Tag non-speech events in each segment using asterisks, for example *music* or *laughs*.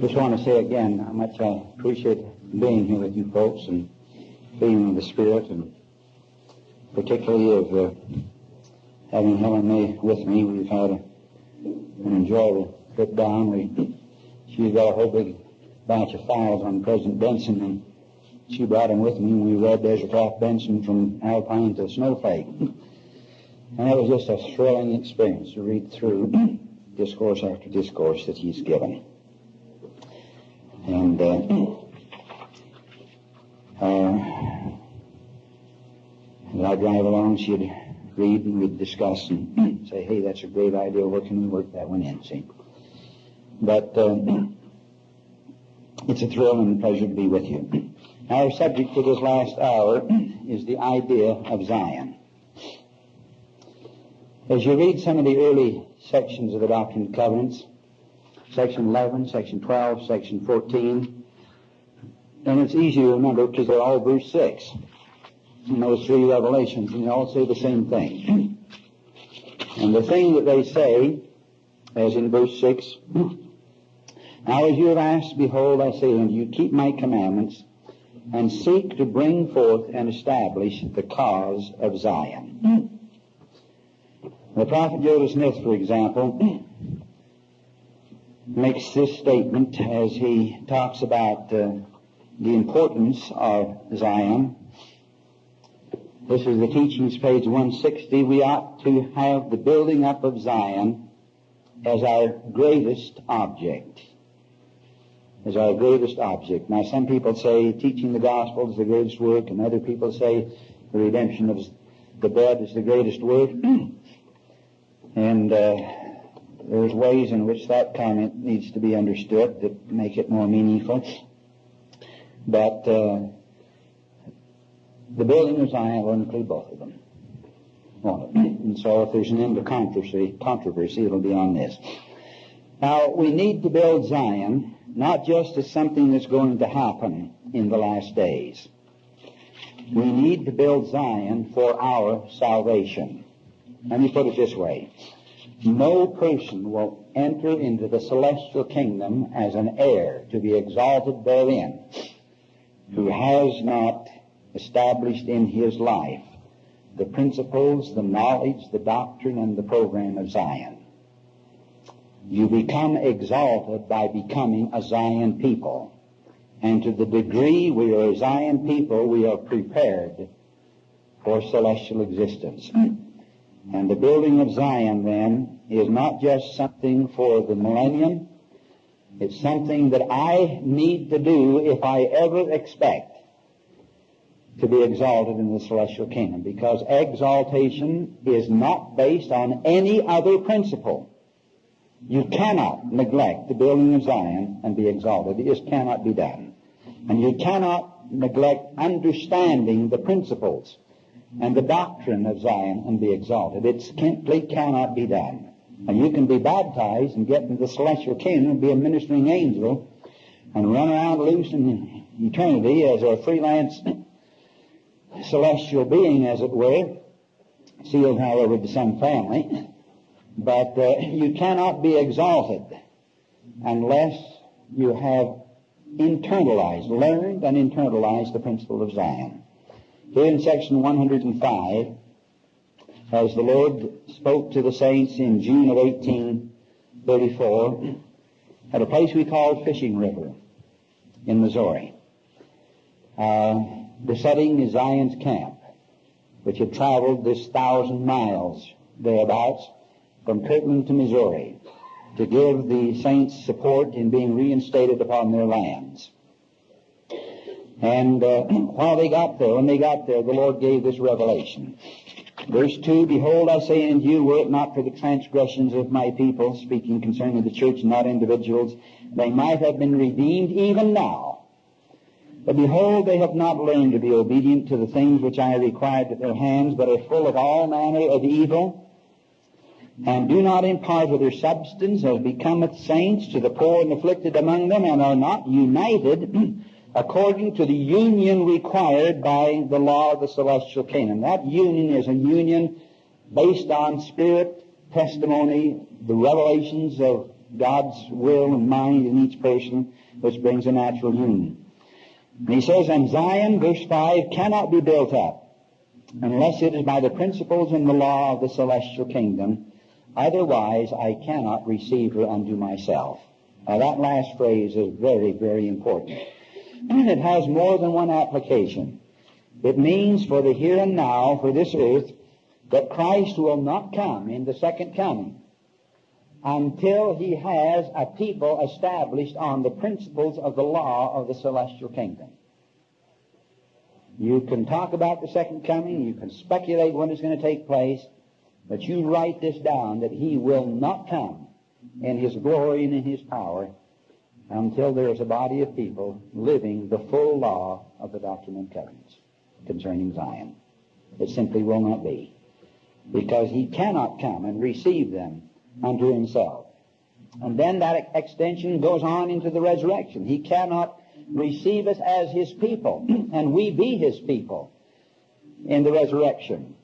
Just want to say again how much I appreciate being here with you folks and being in the Spirit and particularly of uh, having Helen May with me. We've had a, an enjoyable trip down. We, she's got a whole big batch of files on President Benson and she brought them with me we read Ezra Taft Benson from Alpine to Snowflake. And it was just a thrilling experience to read through *clears throat* discourse after discourse that he's given. And uh, uh, as I drive along, she'd read and we'd discuss and *clears throat* say, hey, that's a great idea. Where can we work that one in? See? But uh, *clears throat* it's a thrill and a pleasure to be with you. *clears throat* Our subject for this last hour is the idea of Zion. As you read some of the early sections of the Doctrine and Covenants, section 11, section 12, section 14, and it's easy to remember because they're all verse 6 in those three revelations, and they all say the same thing. *clears throat* And the thing that they say, as in verse 6, *clears throat* Now as you have asked, behold, I say unto you, keep my commandments, and seek to bring forth and establish the cause of Zion. *clears throat* The prophet Joseph Smith, for example, makes this statement as he talks about uh, the importance of Zion. This is the teachings, page 160. We ought to have the building up of Zion as our greatest object. As our greatest object. Now, some people say teaching the gospel is the greatest work, and other people say the redemption of the dead is the greatest work. *clears throat* and uh, there's ways in which that comment needs to be understood that make it more meaningful. But uh, the building of Zion will include both of them. And so if there's an end to controversy, controversy, it'll be on this. Now, we need to build Zion not just as something that's going to happen in the last days. We need to build Zion for our salvation. Let me put it this way. No person will enter into the celestial kingdom as an heir to be exalted therein who has not established in his life the principles, the knowledge, the doctrine, and the program of Zion. You become exalted by becoming a Zion people. And to the degree we are a Zion people, we are prepared for celestial existence. And the building of Zion then is not just something for the millennium. It's something that I need to do if I ever expect to be exalted in the celestial kingdom because exaltation is not based on any other principle. You cannot neglect the building of Zion and be exalted. It just cannot be done. And you cannot neglect understanding the principles and the doctrine of Zion and be exalted. It simply cannot be done. And you can be baptized and get into the celestial kingdom and be a ministering angel and run around loose in eternity as a freelance *clears throat* celestial being, as it were, sealed, however, to some family. But uh, you cannot be exalted unless you have internalized, learned and internalized the principle of Zion. Here in section 105, as the Lord spoke to the saints in June of 1834, at a place we called Fishing River in Missouri. Uh, the setting is Zion's camp, which had traveled this thousand miles thereabouts from Kirtland to Missouri to give the saints support in being reinstated upon their lands. And uh, *clears throat* while they got there, when they got there, the Lord gave this revelation. Verse 2, Behold, I say unto you, were it not for the transgressions of my people, speaking concerning the church, not individuals, they might have been redeemed even now. But behold, they have not learned to be obedient to the things which I required at their hands, but are full of all manner of evil, and do not impart of their substance as becometh saints to the poor and afflicted among them, and are not united *clears throat* according to the union required by the law of the celestial kingdom. That union is a union based on spirit, testimony, the revelations of God's will and mind in each person, which brings a natural union. And he says, and Zion, verse 5, cannot be built up unless it is by the principles and the law of the celestial kingdom. Otherwise, I cannot receive her unto myself. Now that last phrase is very, very important. And it has more than one application. It means for the here and now, for this earth, that Christ will not come in the second coming until he has a people established on the principles of the law of the celestial kingdom. You can talk about the second coming, you can speculate when it's going to take place, but you write this down that he will not come in his glory and in his power until there is a body of people living the full law of the Doctrine and Covenants concerning Zion. It simply will not be. Because he cannot come and receive them unto himself. And then that extension goes on into the resurrection. He cannot receive us as his people, *clears throat* and we be his people in the resurrection,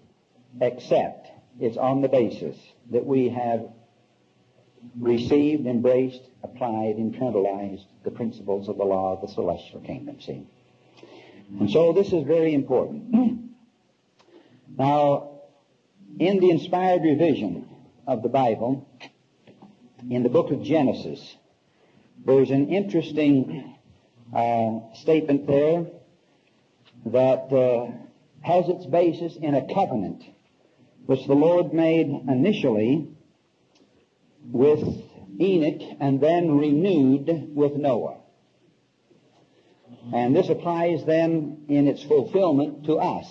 except it's on the basis that we have received, embraced, applied, internalized the principles of the law of the celestial kingdom, see. And so this is very important. *clears throat* now, in the inspired revision of the Bible, in the book of Genesis, there's an interesting uh, statement there that uh, has its basis in a covenant which the Lord made initially with Enoch and then renewed with Noah. And this applies then in its fulfillment to us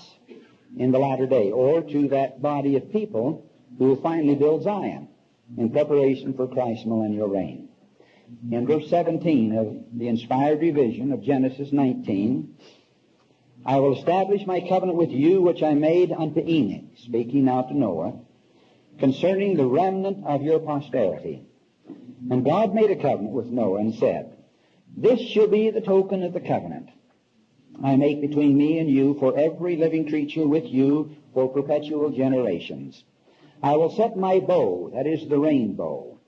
in the latter day, or to that body of people who will finally build Zion in preparation for Christ's millennial reign. In verse 17 of the inspired revision of Genesis 19, I will establish my covenant with you which I made unto Enoch, speaking now to Noah, concerning the remnant of your posterity. And God made a covenant with Noah and said, This shall be the token of the covenant I make between me and you for every living creature with you for perpetual generations. I will set my bow, that is the rainbow,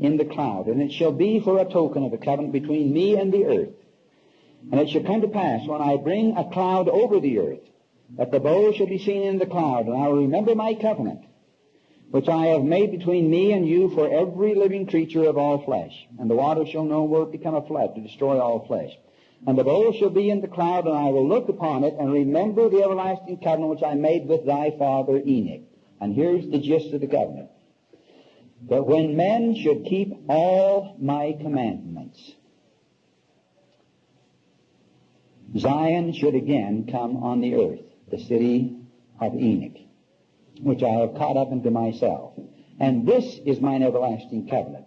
in the cloud, and it shall be for a token of the covenant between me and the earth. And it shall come to pass when I bring a cloud over the earth, that the bow shall be seen in the cloud, and I will remember my covenant, which I have made between me and you for every living creature of all flesh. And the water shall no more become a flood to destroy all flesh. And the bow shall be in the cloud, and I will look upon it and remember the everlasting covenant which I made with thy father Enoch. And here's the gist of the covenant. That when men should keep all my commandments, Zion should again come on the earth, the city of Enoch, which I have caught up into myself. And this is mine everlasting covenant.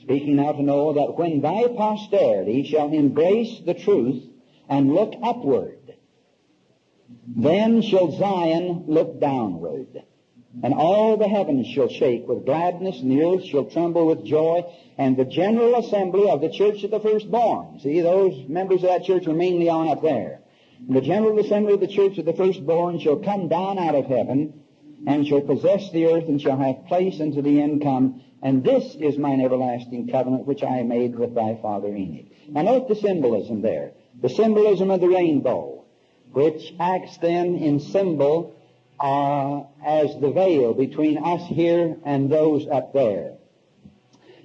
Speaking now to Noah that when thy posterity shall embrace the truth and look upward, then shall Zion look downward. And all the heavens shall shake with gladness, and the earth shall tremble with joy, and the general assembly of the church of the firstborn. See, those members of that church are mainly on up there. And the general assembly of the church of the firstborn shall come down out of heaven, and shall possess the earth, and shall have place unto the end come. And this is mine everlasting covenant, which I made with thy father Enoch. Now note the symbolism there. The symbolism of the rainbow, which acts then in symbol uh, as the veil between us here and those up there.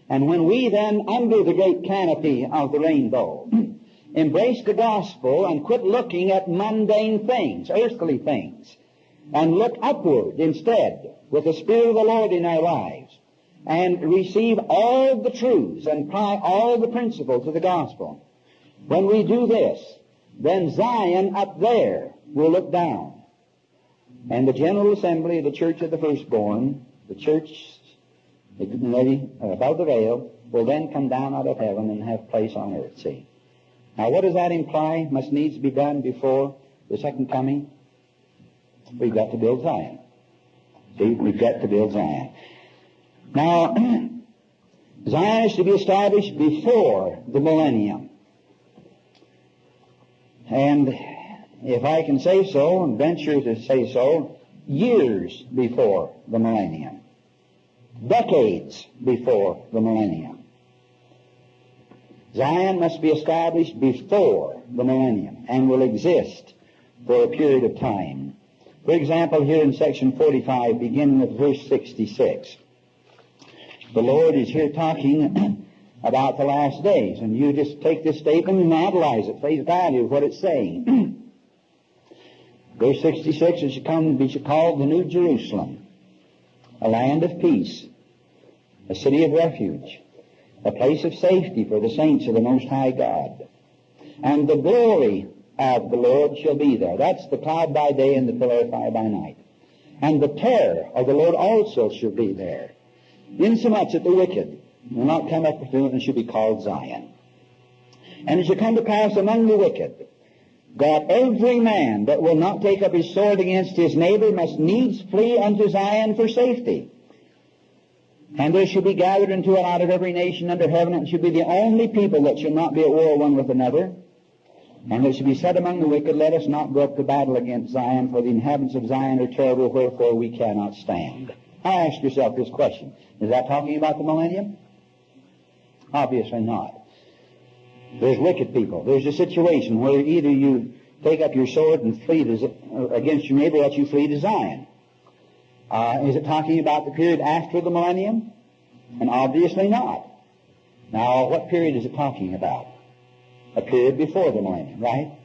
And when we then, under the great canopy of the rainbow, *clears throat* embrace the gospel and quit looking at mundane things, earthly things, and look upward instead with the Spirit of the Lord in our lives, and receive all the truths and apply all the principles of the gospel. When we do this, then Zion up there will look down and the General Assembly of the Church of the Firstborn, the church uh, above the veil, will then come down out of heaven and have place on earth. See? Now, what does that imply must needs be done before the second coming? We've got to build Zion. See, we've got to build Zion. Now, *clears throat* Zion is to be established before the millennium. And if I can say so, and venture to say so, years before the millennium. Decades before the millennium. Zion must be established before the millennium and will exist for a period of time. For example, here in section 45, beginning with verse 66, the Lord is here talking *clears throat* about the last days, and you just take this statement and analyze it, face value what it's saying. *clears throat* verse 66, it shall come and be called the New Jerusalem, a land of peace, a city of refuge, a place of safety for the saints of the Most High God. And the glory of the Lord shall be there. That's the cloud by day and the pillar of fire by night. And the terror of the Lord also shall be there, insomuch that the wicked will not come up to it and shall be called Zion. And it shall come to pass among the wicked that every man that will not take up his sword against his neighbor must needs flee unto Zion for safety. And there shall be gathered unto it out of every nation under heaven, and shall be the only people that shall not be at war one with another. And there shall be said among the wicked, Let us not go up to battle against Zion, for the inhabitants of Zion are terrible, wherefore we cannot stand. Now ask yourself this question. Is that talking about the millennium? Obviously not. There's wicked people. There's a situation where either you take up your sword and flee to, against your neighbor, or you flee to Zion. Uh, is it talking about the period after the millennium? And obviously not. Now, what period is it talking about? A period before the millennium, right?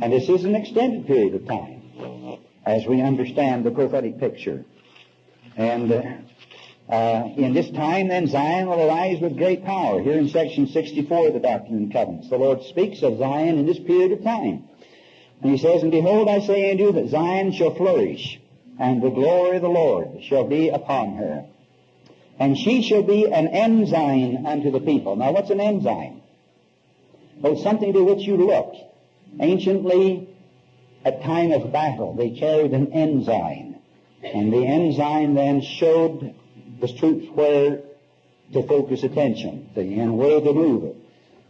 And this is an extended period of time, as we understand the prophetic picture. And uh, uh, in this time, then, Zion will arise with great power. Here in section 64 of the Doctrine and Covenants, the Lord speaks of Zion in this period of time. And he says, And behold, I say unto you that Zion shall flourish and the glory of the Lord shall be upon her. And she shall be an ensign unto the people. Now, what's an ensign? Well, something to which you look. Anciently, at time of battle, they carried an ensign. And the ensign then showed the troops where to focus attention, and where to move it.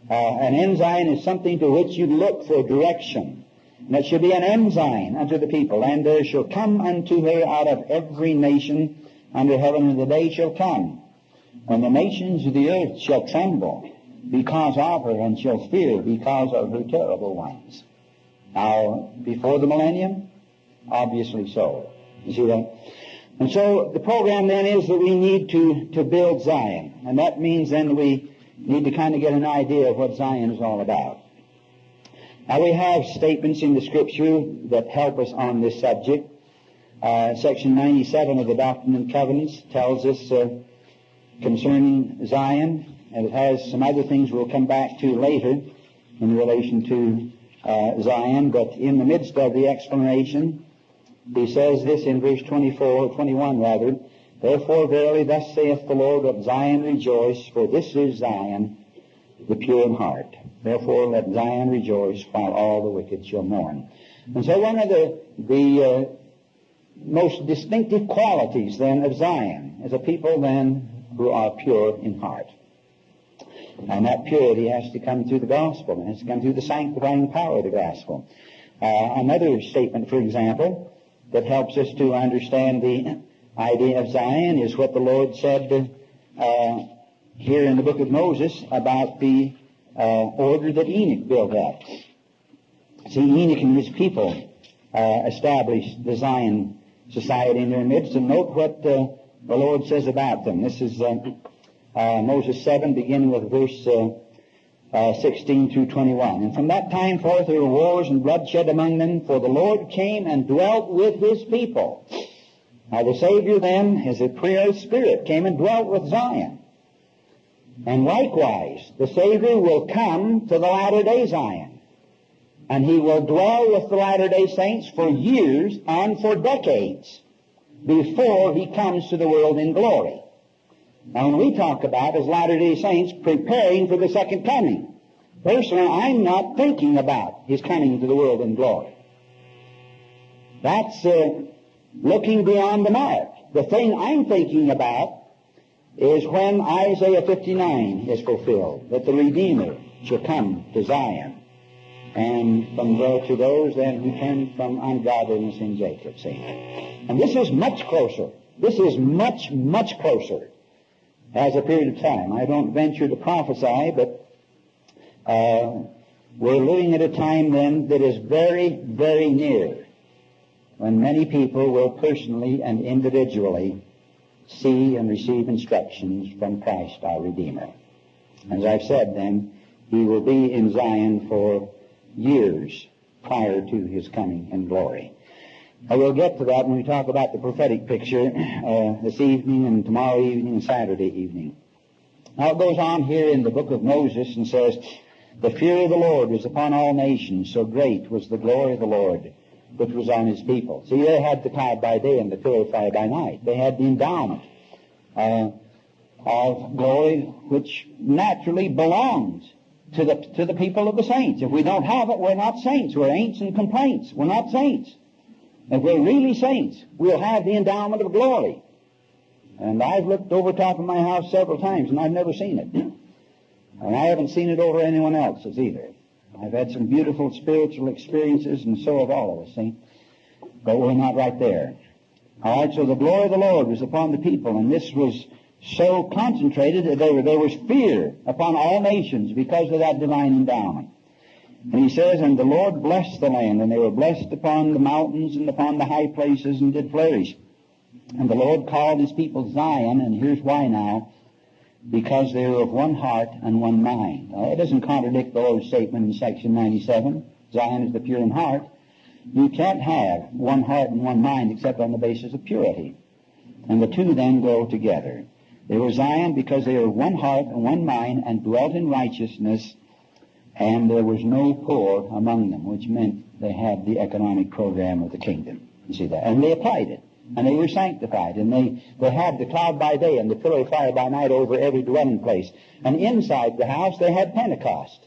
Uh, an ensign is something to which you look for direction. And it shall be an ensign unto the people, and there shall come unto her out of every nation under heaven, and the day shall come when the nations of the earth shall tremble because of her, and shall fear because of her terrible ones. Now, before the millennium? Obviously so. You see that? And so the program then is that we need to, to build Zion. And that means then we need to kind of get an idea of what Zion is all about. Now we have statements in the Scripture that help us on this subject. Uh, section 97 of the Doctrine and Covenants tells us uh, concerning Zion, and it has some other things we'll come back to later in relation to uh, Zion, but in the midst of the explanation, he says this in verse 24, 21 rather, Therefore verily thus saith the Lord of Zion rejoice, for this is Zion, the pure in heart. Therefore let Zion rejoice while all the wicked shall mourn. And so one of the, the uh, most distinctive qualities then of Zion is a people then who are pure in heart. And that purity has to come through the gospel. It has to come through the sanctifying power of the gospel. Uh, another statement, for example, that helps us to understand the idea of Zion is what the Lord said uh, here in the book of Moses about the uh, order that Enoch built up. See, Enoch and his people uh, established the Zion society in their midst, and note what uh, the Lord says about them. This is uh, uh, Moses 7, beginning with verse uh, 16 through 21. And from that time forth there were wars and bloodshed among them, for the Lord came and dwelt with his people. Now the Savior then, as a prayer spirit, came and dwelt with Zion. And likewise, the Savior will come to the latter day Zion. And he will dwell with the latter day saints for years and for decades before he comes to the world in glory. Now when we talk about as latter day saints preparing for the second coming, personally I'm not thinking about his coming to the world in glory. That's uh, looking beyond the mark. The thing I'm thinking about is when Isaiah 59 is fulfilled, that the Redeemer shall come to Zion. And from there to those then who turn from ungodliness in Jacob, see. And this is much closer. This is much, much closer as a period of time. I don't venture to prophesy, but Uh, we're living at a time then that is very, very near when many people will personally and individually see and receive instructions from Christ our Redeemer. As I've said then, he will be in Zion for years prior to his coming in glory. I will get to that when we talk about the prophetic picture uh, this evening and tomorrow evening and Saturday evening. Now it goes on here in the book of Moses and says, The fear of the Lord was upon all nations, so great was the glory of the Lord which was on his people. See, they had the cloud by day and the pillar fire by night. They had the endowment uh, of glory which naturally belongs to the, to the people of the saints. If we don't have it, we're not saints. We're ain'ts and complaints. We're not saints. If we're really saints, we'll have the endowment of glory. And I've looked over top of my house several times and I've never seen it. And I haven't seen it over anyone else's either. I've had some beautiful spiritual experiences and so have all of us, see? But we're not right there. All right, so the glory of the Lord was upon the people and this was so concentrated that there, there was fear upon all nations because of that divine endowment. And he says, And the Lord blessed the land, and they were blessed upon the mountains and upon the high places, and did flourish. And the Lord called his people Zion, and here's why now. Because they were of one heart and one mind. Now, it doesn't contradict the Lord's statement in section 97. Zion is the pure in heart. You can't have one heart and one mind except on the basis of purity. And the two then go together. They were Zion because they were one heart and one mind and dwelt in righteousness and there was no poor among them, which meant they had the economic program of the kingdom. You see that? And they applied it. And they were sanctified. And they, they had the cloud by day and the pillar of fire by night over every dwelling place. And inside the house they had Pentecost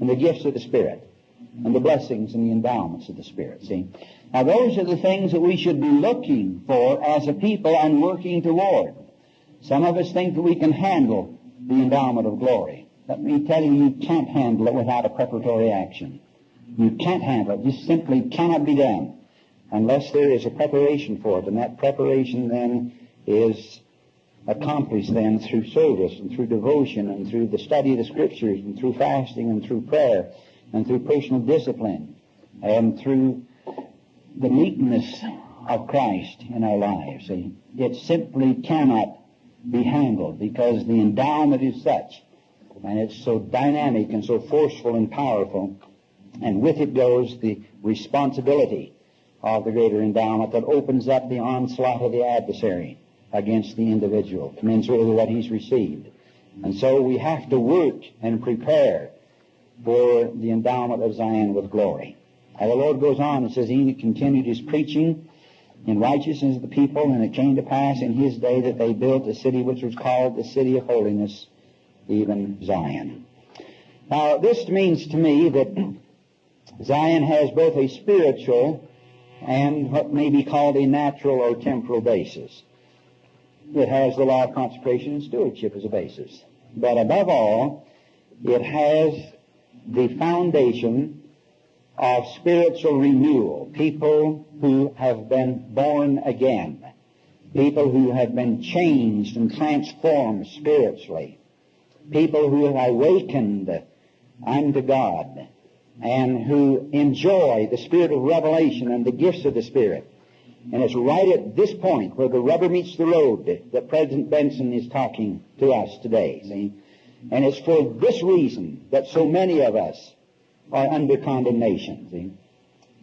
and the gifts of the Spirit and the blessings and the endowments of the Spirit. See? Now those are the things that we should be looking for as a people and working toward. Some of us think that we can handle the endowment of glory. Let me tell you, you can't handle it without a preparatory action. You can't handle it. Just simply cannot be done unless there is a preparation for it. And that preparation then is accomplished then through service and through devotion and through the study of the scriptures and through fasting and through prayer and through personal discipline and through the meekness of Christ in our lives. See, it simply cannot be handled because the endowment is such and it's so dynamic and so forceful and powerful. And with it goes the responsibility of the greater endowment that opens up the onslaught of the adversary against the individual, commensurate with what he's received. And so we have to work and prepare for the endowment of Zion with glory. And the Lord goes on and says, He continued his preaching in righteousness of the people, and it came to pass in his day that they built a city which was called the city of holiness, even Zion. Now, this means to me that Zion has both a spiritual and what may be called a natural or temporal basis. It has the law of consecration and stewardship as a basis. But above all, it has the foundation of spiritual renewal. People who have been born again. People who have been changed and transformed spiritually people who have awakened unto God and who enjoy the spirit of revelation and the gifts of the Spirit. And it's right at this point where the rubber meets the road that President Benson is talking to us today. See? And it's for this reason that so many of us are under condemnation. See?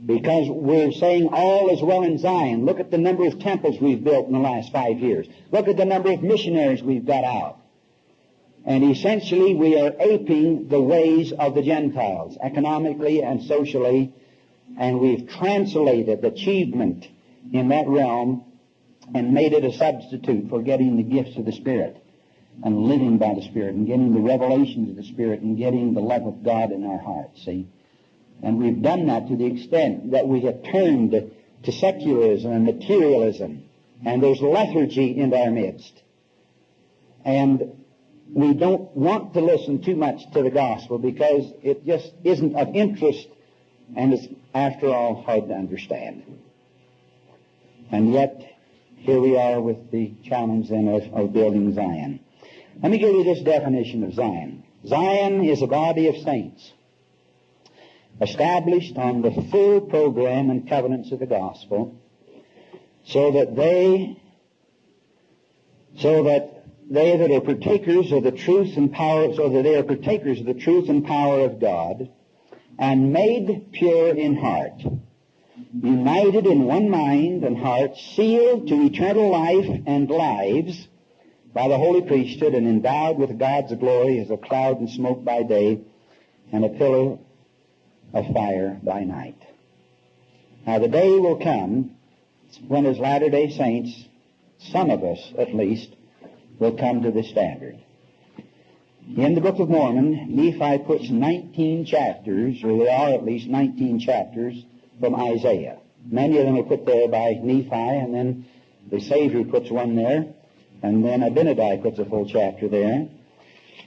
Because we're saying all is well in Zion. Look at the number of temples we've built in the last five years. Look at the number of missionaries we've got out. And essentially, we are aping the ways of the Gentiles, economically and socially, and we've translated achievement in that realm and made it a substitute for getting the gifts of the Spirit and living by the Spirit and getting the revelations of the Spirit and getting the love of God in our hearts, see? And we've done that to the extent that we have turned to secularism and materialism, and there's lethargy in our midst. And we don't want to listen too much to the gospel because it just isn't of interest and it's, after all, hard to understand. And yet, here we are with the challenge then of, of building Zion. Let me give you this definition of Zion. Zion is a body of saints established on the full program and covenants of the gospel so that they so that they that are partakers of the truth and power so that they are partakers of the truth and power of God and made pure in heart united in one mind and heart sealed to eternal life and lives by the holy priesthood and endowed with God's glory as a cloud and smoke by day and a pillar of fire by night. Now the day will come when as Latter-day Saints, some of us at least, will come to this standard. In the Book of Mormon, Nephi puts 19 chapters, or there are at least 19 chapters from Isaiah. Many of them are put there by Nephi, and then the Savior puts one there, and then Abinadi puts a full chapter there.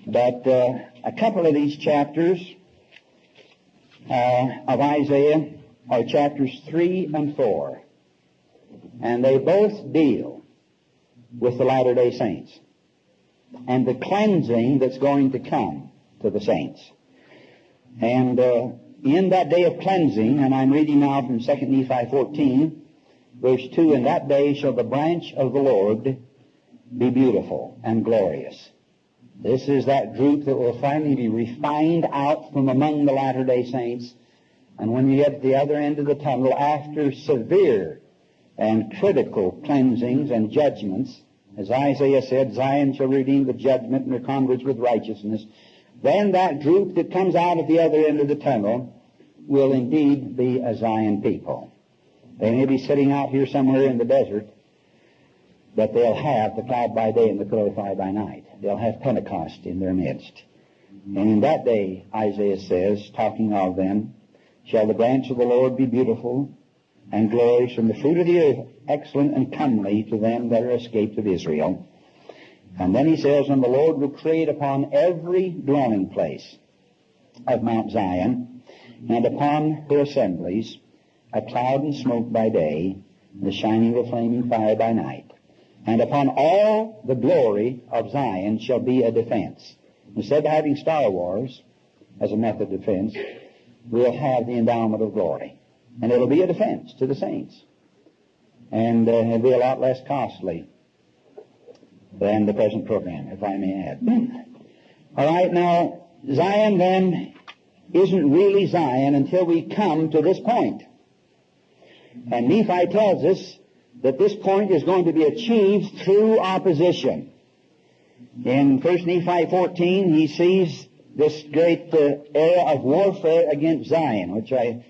But uh, a couple of these chapters uh, of Isaiah are chapters 3 and 4. And they both deal with the Latter day Saints and the cleansing that's going to come to the saints. And uh, in that day of cleansing, and I'm reading now from 2 Nephi 14, verse 2, In that day shall the branch of the Lord be beautiful and glorious. This is that group that will finally be refined out from among the Latter-day Saints. And when you get to the other end of the tunnel, after severe and critical cleansings and judgments, as Isaiah said, Zion shall redeem the judgment and her converts with righteousness, then that group that comes out at the other end of the tunnel will indeed be a Zion people. They may be sitting out here somewhere in the desert, but they'll have the cloud by day and the pillar of fire by night. They'll have Pentecost in their midst. And in that day, Isaiah says, talking of them, shall the branch of the Lord be beautiful and glories from the fruit of the earth, excellent and comely to them that are escaped of Israel. And then he says, and the Lord will create upon every dwelling place of Mount Zion and upon her assemblies a cloud and smoke by day, and the shining of a flaming fire by night. And upon all the glory of Zion shall be a defense. Instead of having Star Wars as a method of defense, we'll have the endowment of glory. And it'll be a defense to the saints. And uh, it'll be a lot less costly than the present program, if I may add. *clears throat* All right, now, Zion then isn't really Zion until we come to this point. And Nephi tells us that this point is going to be achieved through opposition. In 1 Nephi 14, he sees this great uh, era of warfare against Zion, which I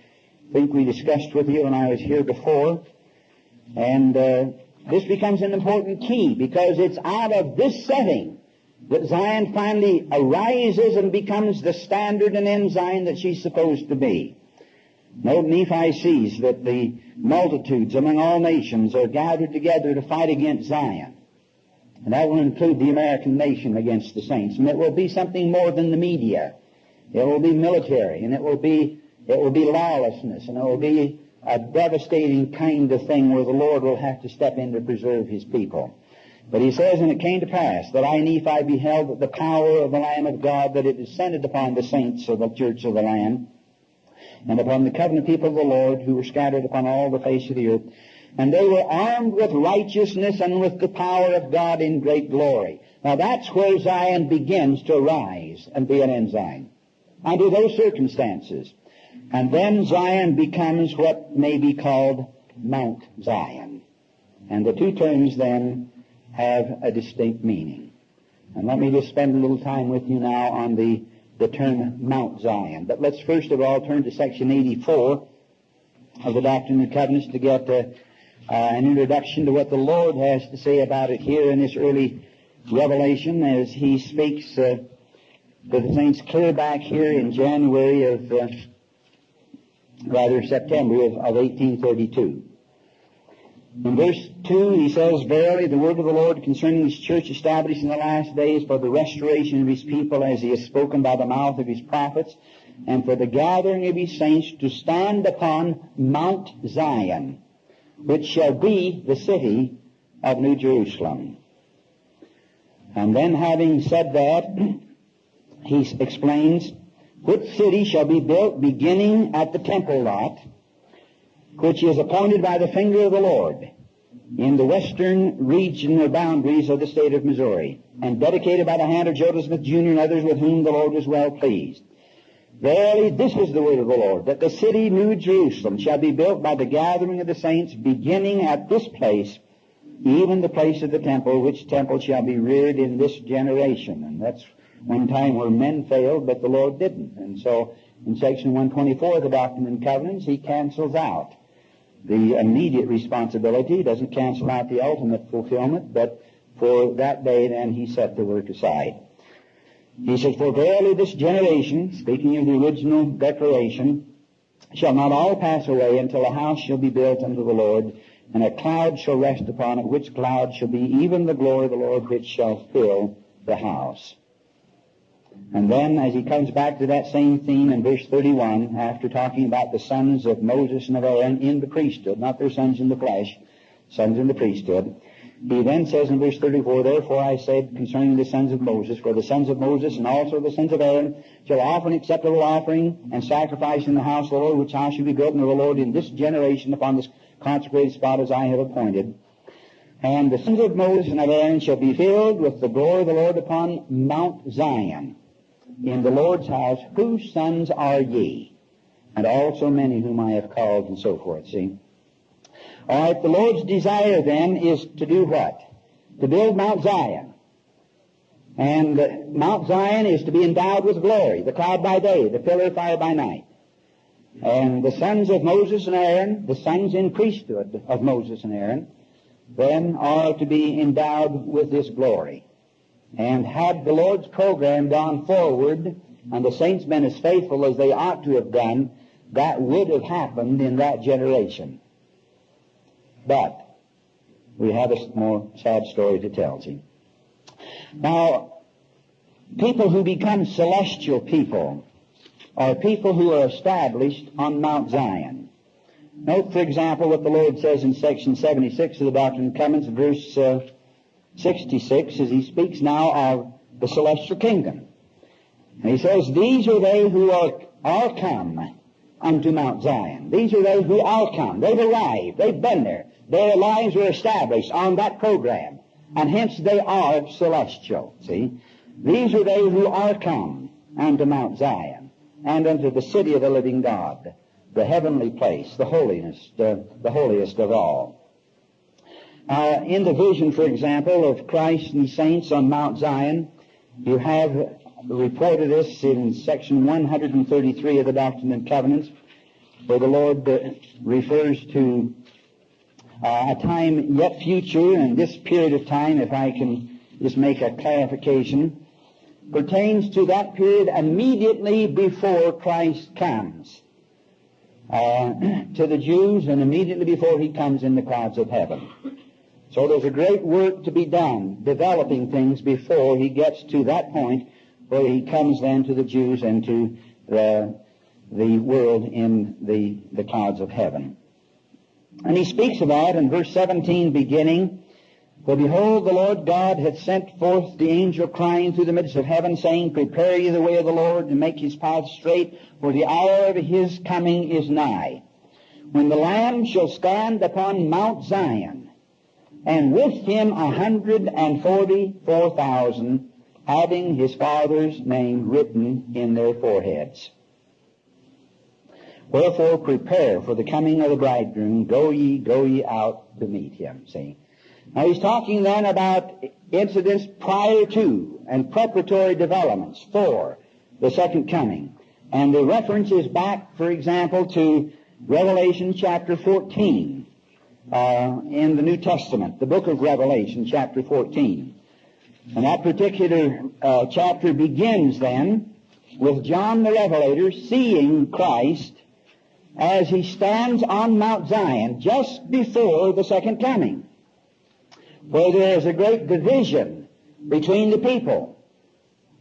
think we discussed with you when I was here before. And uh, this becomes an important key because it's out of this setting that Zion finally arises and becomes the standard and ensign that she's supposed to be. Note Nephi sees that the multitudes among all nations are gathered together to fight against Zion. And that will include the American nation against the saints. And it will be something more than the media. It will be military, and it will be, it will be lawlessness, and it will be a devastating kind of thing where the Lord will have to step in to preserve His people. But he says, And it came to pass that I, Nephi, beheld the power of the Lamb of God, that it descended upon the saints of the church of the Lamb, and upon the covenant people of the Lord who were scattered upon all the face of the earth. And they were armed with righteousness and with the power of God in great glory. Now that's where Zion begins to rise and be an ensign. Under those circumstances. And then Zion becomes what may be called Mount Zion. And the two terms then have a distinct meaning. And let me just spend a little time with you now on the the term Mount Zion. But let's first of all turn to section 84 of the Doctrine and Covenants to get uh, uh, an introduction to what the Lord has to say about it here in this early revelation as he speaks uh, to the saints clear back here in January of, uh, rather September of, of 1832. In verse 2, he says, Verily the word of the Lord concerning his church established in the last days for the restoration of his people as he has spoken by the mouth of his prophets, and for the gathering of his saints to stand upon Mount Zion, which shall be the city of New Jerusalem. And then having said that, *clears throat* he explains, which city shall be built beginning at the temple lot, which is appointed by the finger of the Lord in the western region or boundaries of the state of Missouri, and dedicated by the hand of Joseph Smith Jr. and others with whom the Lord was well pleased. Verily, this is the word of the Lord, that the city New Jerusalem shall be built by the gathering of the saints, beginning at this place, even the place of the temple, which temple shall be reared in this generation. And that's one time where men failed, but the Lord didn't. And so, in section 124 of the Doctrine and Covenants, he cancels out the immediate responsibility, he doesn't cancel out the ultimate fulfillment, but for that day then he set the work aside. He says, For verily this generation, speaking of the original declaration, shall not all pass away until a house shall be built unto the Lord, and a cloud shall rest upon it, which cloud shall be even the glory of the Lord, which shall fill the house. And then, as he comes back to that same theme in verse 31, after talking about the sons of Moses and of Aaron in the priesthood, not their sons in the flesh, sons in the priesthood, he then says in verse 34, Therefore I said concerning the sons of Moses, For the sons of Moses and also the sons of Aaron shall offer an acceptable offering and sacrifice in the house of the Lord, which house shall be built unto the Lord in this generation upon this consecrated spot as I have appointed. And the sons of Moses and of Aaron shall be filled with the glory of the Lord upon Mount Zion in the Lord's house, whose sons are ye? And also many whom I have called, and so forth, see? All right, the Lord's desire then is to do what? To build Mount Zion. And Mount Zion is to be endowed with glory, the cloud by day, the pillar of fire by night. And the sons of Moses and Aaron, the sons in priesthood of Moses and Aaron, then are to be endowed with this glory. And had the Lord's program gone forward and the saints been as faithful as they ought to have done, that would have happened in that generation. But we have a more sad story to tell, see. Now, people who become celestial people are people who are established on Mount Zion. Note, for example, what the Lord says in section 76 of the Doctrine and Covenants, verse uh, 66 as he speaks now of the celestial kingdom. And he says, These are they who are, are come unto Mount Zion. These are they who are come. They've arrived. They've been there. Their lives were established on that program. And hence they are celestial. See? These are they who are come unto Mount Zion and unto the city of the living God, the heavenly place, the holiness, the, the holiest of all. Uh, in the vision, for example, of Christ and saints on Mount Zion, you have reported this in section 133 of the Doctrine and Covenants, where the Lord uh, refers to uh, a time yet future, and this period of time, if I can just make a clarification, pertains to that period immediately before Christ comes uh, *clears throat* to the Jews and immediately before he comes in the clouds of heaven. So there's a great work to be done, developing things before he gets to that point where he comes then to the Jews and to the, the world in the, the clouds of heaven. And he speaks that in verse 17 beginning, For behold, the Lord God hath sent forth the angel crying through the midst of heaven, saying, Prepare ye the way of the Lord, and make his path straight, for the hour of his coming is nigh. When the Lamb shall stand upon Mount Zion, and with him a hundred and forty-four thousand, having his father's name written in their foreheads. Wherefore prepare for the coming of the bridegroom. Go ye, go ye out to meet him. See? Now he's talking then about incidents prior to and preparatory developments for the second coming. And the reference is back, for example, to Revelation chapter 14 uh, in the New Testament, the book of Revelation, chapter 14. And that particular uh, chapter begins then with John the Revelator seeing Christ as he stands on Mount Zion just before the second coming, where there is a great division between the people.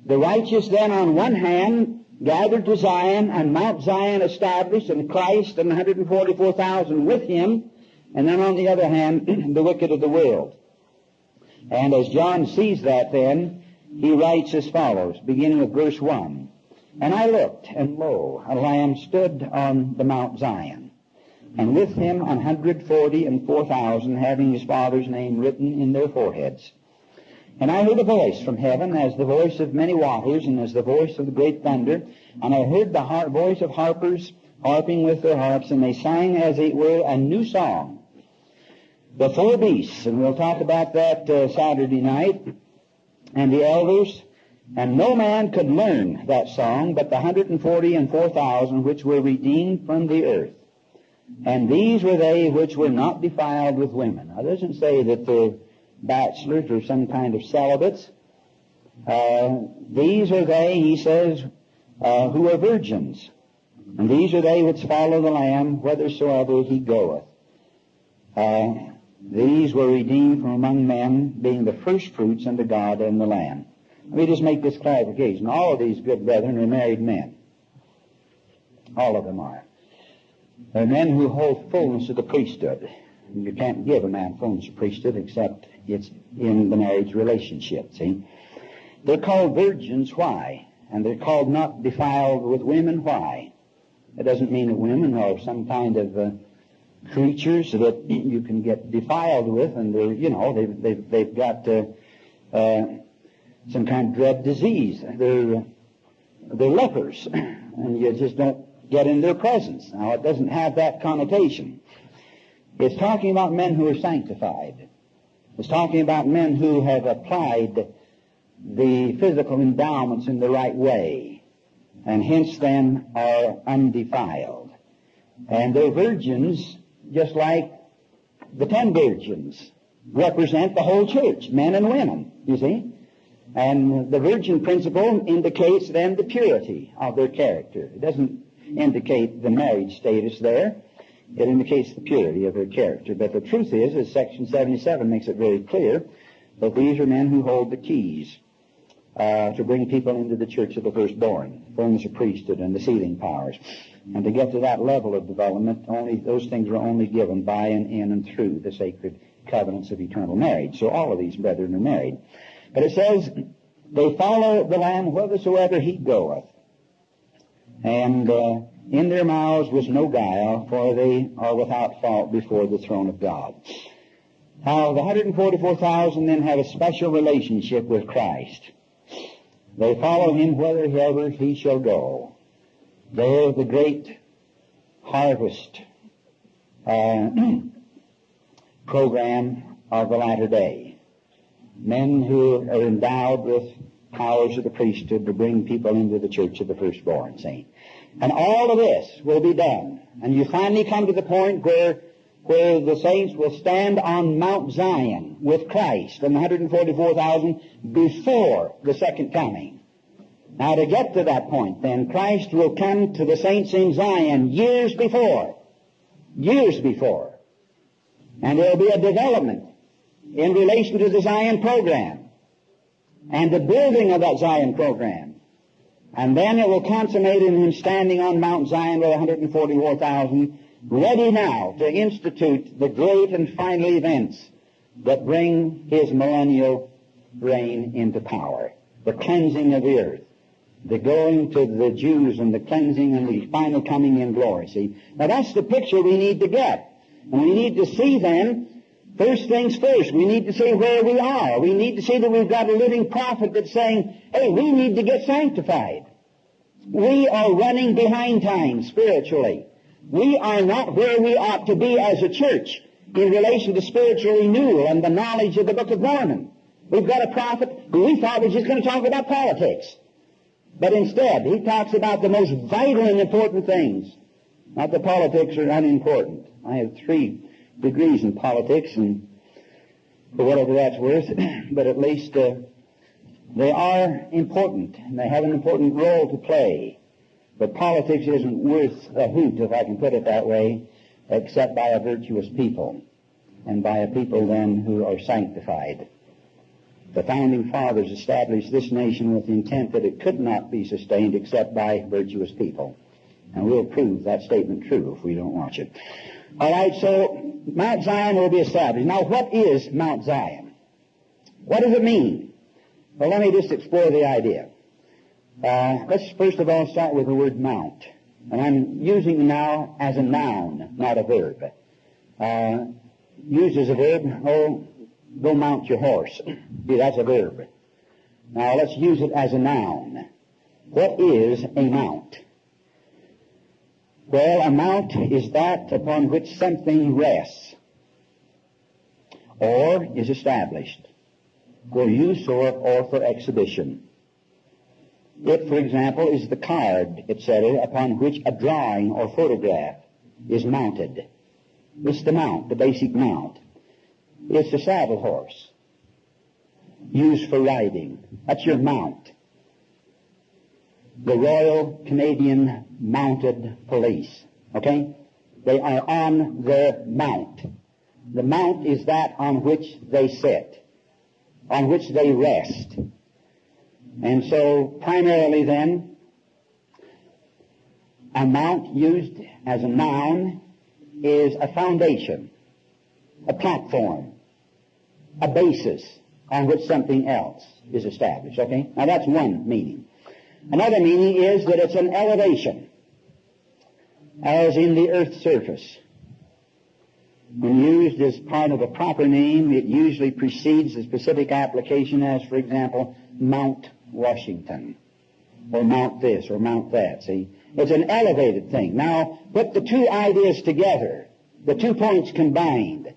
The righteous then on one hand gathered to Zion and Mount Zion established and Christ and 144,000 with him and then on the other hand, *clears throat* the wicked of the world. And as John sees that then, he writes as follows, beginning with verse 1. And I looked, and lo, a lamb stood on the Mount Zion, and with him hundred forty and four thousand, having his father's name written in their foreheads. And I heard a voice from heaven, as the voice of many waters, and as the voice of the great thunder. And I heard the har- voice of harpers harping with their harps, and they sang as it were a new song. The four beasts, and we'll talk about that uh, Saturday night, and the elders, and no man could learn that song but the 140 and 4,000 which were redeemed from the earth. And these were they which were not defiled with women. Now, it doesn't say that they're bachelors or some kind of celibates. Uh, these are they, he says, uh, who are virgins. And these are they which follow the Lamb whithersoever he goeth. Uh, these were redeemed from among men, being the first fruits unto God and the Lamb. Let me just make this clarification. All of these good brethren are married men. All of them are. They're men who hold fullness of the priesthood. You can't give a man fullness of priesthood except it's in the marriage relationship, see? They're called virgins, why? And they're called not defiled with women, why? It doesn't mean that women are some kind of uh, creatures that you can get defiled with, and they're, you know, they've, they've, they've got uh, uh, some kind of dread disease. They're, they're lepers, *clears throat* and you just don't get in their presence. Now, it doesn't have that connotation. It's talking about men who are sanctified. It's talking about men who have applied the physical endowments in the right way, and hence then are undefiled. And they're virgins just like the ten virgins represent the whole church, men and women, you see. And the virgin principle indicates then the purity of their character. It doesn't indicate the marriage status there. It indicates the purity of their character. But the truth is, as section 77 makes it very clear, that these are men who hold the keys uh, to bring people into the church of the firstborn, fullness of priesthood and the sealing powers. And to get to that level of development, only those things are only given by and in and through the sacred covenants of eternal marriage. So all of these brethren are married. But it says, they follow the Lamb whithersoever he goeth. And uh, in their mouths was no guile, for they are without fault before the throne of God. Now, the 144,000 then have a special relationship with Christ. They follow him whithersoever he shall go. They're the great harvest uh, *clears throat* program of the latter day. Men who are endowed with powers of the priesthood to bring people into the church of the firstborn saint. And all of this will be done. And you finally come to the point where, where the saints will stand on Mount Zion with Christ and the 144,000 before the second coming. Now to get to that point then, Christ will come to the saints in Zion years before. Years before. And there will be a development in relation to the Zion program and the building of that Zion program. And then it will consummate in him standing on Mount Zion with 144,000, ready now to institute the great and final events that bring his millennial reign into power. The cleansing of the earth. The going to the Jews and the cleansing and the final coming in glory. See? Now that's the picture we need to get. And we need to see then First things first, we need to see where we are. We need to see that we've got a living prophet that's saying, hey, we need to get sanctified. We are running behind time spiritually. We are not where we ought to be as a church in relation to spiritual renewal and the knowledge of the Book of Mormon. We've got a prophet who we thought was just going to talk about politics. But instead, he talks about the most vital and important things. Not the politics are unimportant. I have three degrees in politics and for whatever that's worth, *coughs* but at least uh, they are important and they have an important role to play. But politics isn't worth a hoot, if I can put it that way, except by a virtuous people and by a people then who are sanctified. The founding fathers established this nation with the intent that it could not be sustained except by virtuous people. And we'll prove that statement true if we don't watch it. All right, so Mount Zion will be established. Now, what is Mount Zion? What does it mean? Well, let me just explore the idea. Uh, let's first of all start with the word mount. And I'm using now as a noun, not a verb. Uh, used as a verb, oh, go mount your horse. See, that's a verb. Now let's use it as a noun. What is a mount? Well, a mount is that upon which something rests or is established for use or, or for exhibition. It, for example, is the card, etc., upon which a drawing or photograph is mounted. It's the mount, the basic mount. It's the saddle horse used for riding. That's your mount. The Royal Canadian Mounted Police. Okay? They are on their mount. The mount is that on which they sit, on which they rest. And so, primarily then, a mount used as a noun is a foundation, a platform, a basis on which something else is established. Okay? Now that's one meaning. Another meaning is that it's an elevation, as in the earth's surface. When used as part of a proper name, it usually precedes the specific application as, for example, Mount Washington, or Mount this, or Mount that, see? It's an elevated thing. Now, put the two ideas together, the two points combined.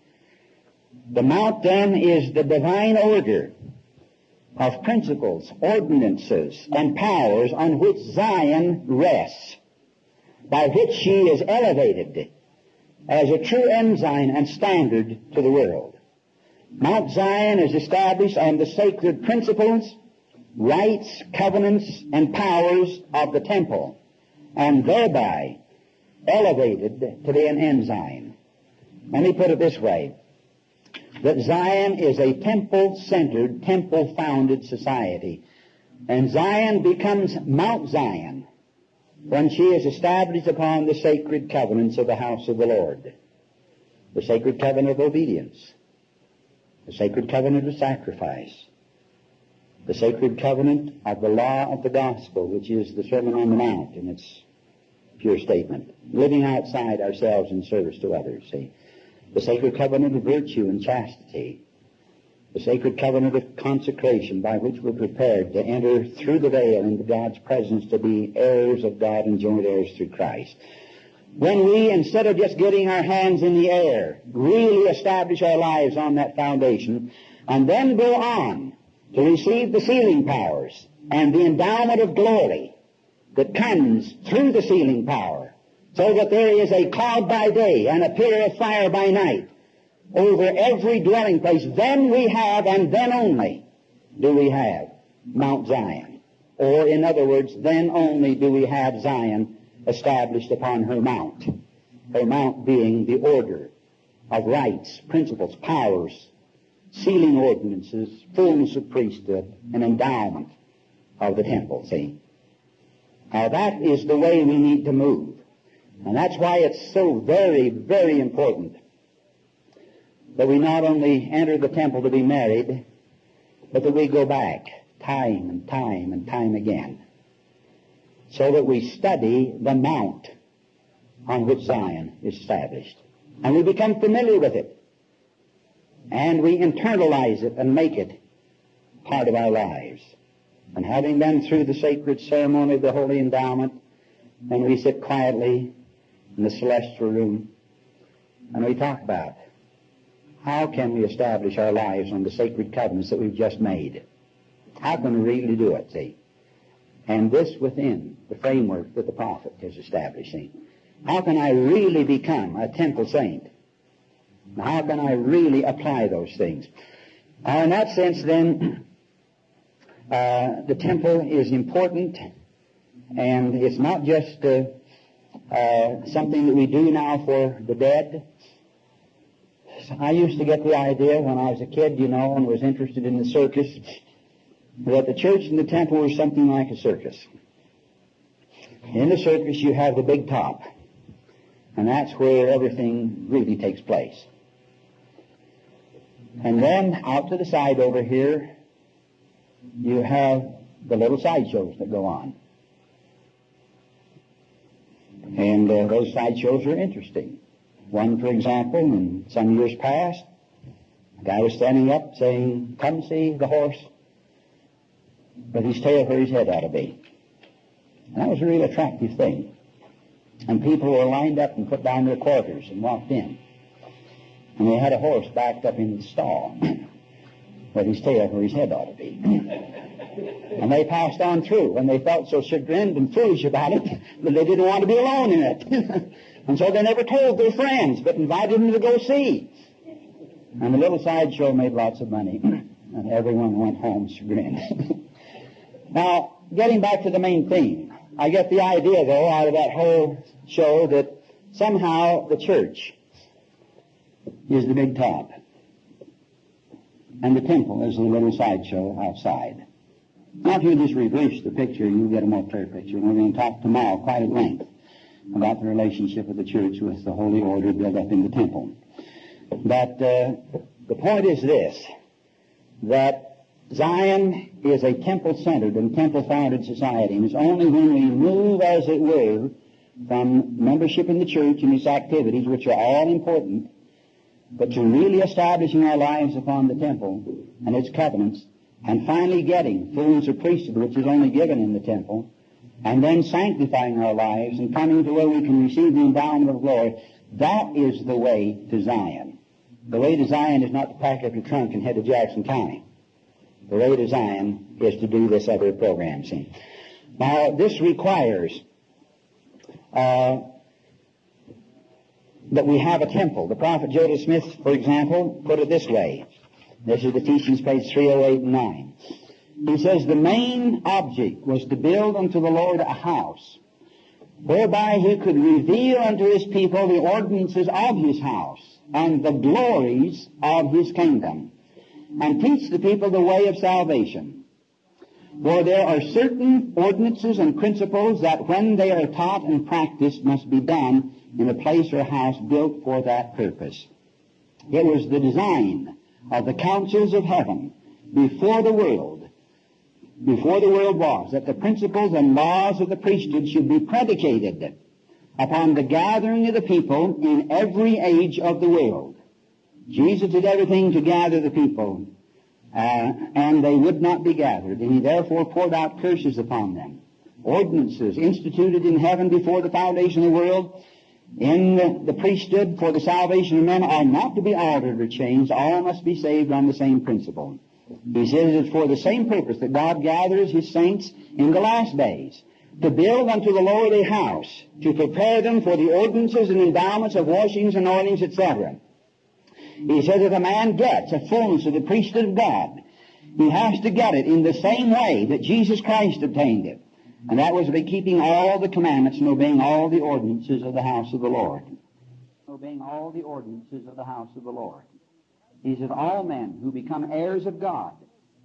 The Mount then is the divine order of principles, ordinances, and powers on which Zion rests, by which she is elevated as a true ensign and standard to the world. Mount Zion is established on the sacred principles, rights, covenants, and powers of the temple, and thereby elevated to be an ensign. Let me put it this way that Zion is a temple-centered, temple-founded society. And Zion becomes Mount Zion when she is established upon the sacred covenants of the house of the Lord. The sacred covenant of obedience. The sacred covenant of sacrifice. The sacred covenant of the law of the gospel, which is the Sermon on the Mount in its pure statement. Living outside ourselves in service to others, see the sacred covenant of virtue and chastity, the sacred covenant of consecration by which we're prepared to enter through the veil into God's presence to be heirs of God and joint heirs through Christ. When we, instead of just getting our hands in the air, really establish our lives on that foundation, and then go on to receive the sealing powers and the endowment of glory that comes through the sealing power, so that there is a cloud by day and a pillar of fire by night over every dwelling place. Then we have, and then only, do we have Mount Zion. Or, in other words, then only do we have Zion established upon her mount. Her mount being the order of rights, principles, powers, sealing ordinances, fullness of priesthood, and endowment of the temple, see? Now that is the way we need to move. And that's why it's so very, very important that we not only enter the temple to be married, but that we go back time and time and time again so that we study the mount on which Zion is established. And we become familiar with it. And we internalize it and make it part of our lives. And having been through the sacred ceremony of the holy endowment, then we sit quietly in the celestial room, and we talk about how can we establish our lives on the sacred covenants that we've just made? How can we really do it, see? And this within the framework that the prophet is establishing. How can I really become a temple saint? How can I really apply those things? Uh, in that sense, then, uh, the temple is important, and it's not just uh, uh, something that we do now for the dead. I used to get the idea when I was a kid, you know, and was interested in the circus, that the church and the temple were something like a circus. In the circus, you have the big top, and that's where everything really takes place. And then out to the side over here you have the little sideshows that go on. And uh, those sideshows are interesting. One, for example, in some years past, a guy was standing up saying, come see the horse with his tail where his head ought to be. And that was a real attractive thing. And people were lined up and put down their quarters and walked in. And they had a horse backed up in the stall with his tail where his head ought to be. and they passed on through, and they felt so chagrined and foolish about it that they didn't want to be alone in it. *laughs* and so they never told their friends, but invited them to go see. And the little sideshow made lots of money, *clears throat* and everyone went home chagrined. *laughs* now, getting back to the main theme, I get the idea, though, out of that whole show that somehow the church is the big top. And the temple is the little sideshow outside. Now, if you just reverse the picture, you'll get a more clear picture. And we're going to talk tomorrow quite at length about the relationship of the church with the holy order built up in the temple. But uh, the point is this, that Zion is a temple-centered and temple-founded society, and it's only when we move, as it were, from membership in the church and its activities, which are all important, but to really establishing our lives upon the temple and its covenants, and finally getting of priesthood, which is only given in the temple, and then sanctifying our lives and coming to where we can receive the endowment of glory, that is the way to Zion. The way to Zion is not to pack up your trunk and head to Jackson County. The way to Zion is to do this other program, see. Now, this requires uh, that we have a temple. The prophet Joseph Smith, for example, put it this way. This is the teachings, page 308 and 9. He says the main object was to build unto the Lord a house, whereby he could reveal unto his people the ordinances of his house and the glories of his kingdom, and teach the people the way of salvation. For there are certain ordinances and principles that when they are taught and practiced must be done in a place or house built for that purpose. It was the design of the councils of heaven before the world, before the world was, that the principles and laws of the priesthood should be predicated upon the gathering of the people in every age of the world. Jesus did everything to gather the people, uh, and they would not be gathered, and he therefore poured out curses upon them. Ordinances instituted in heaven before the foundation of the world in the, priesthood for the salvation of men are not to be altered or changed. All must be saved on the same principle. He says it's for the same purpose that God gathers his saints in the last days to build unto the Lord a house, to prepare them for the ordinances and endowments of washings, and anointings, etc. He says that a man gets a fullness of the priesthood of God, he has to get it in the same way that Jesus Christ obtained it. And that was by keeping all the commandments and obeying all the ordinances of the house of the Lord. Obeying all the ordinances of the house of the Lord. He said, all men who become heirs of God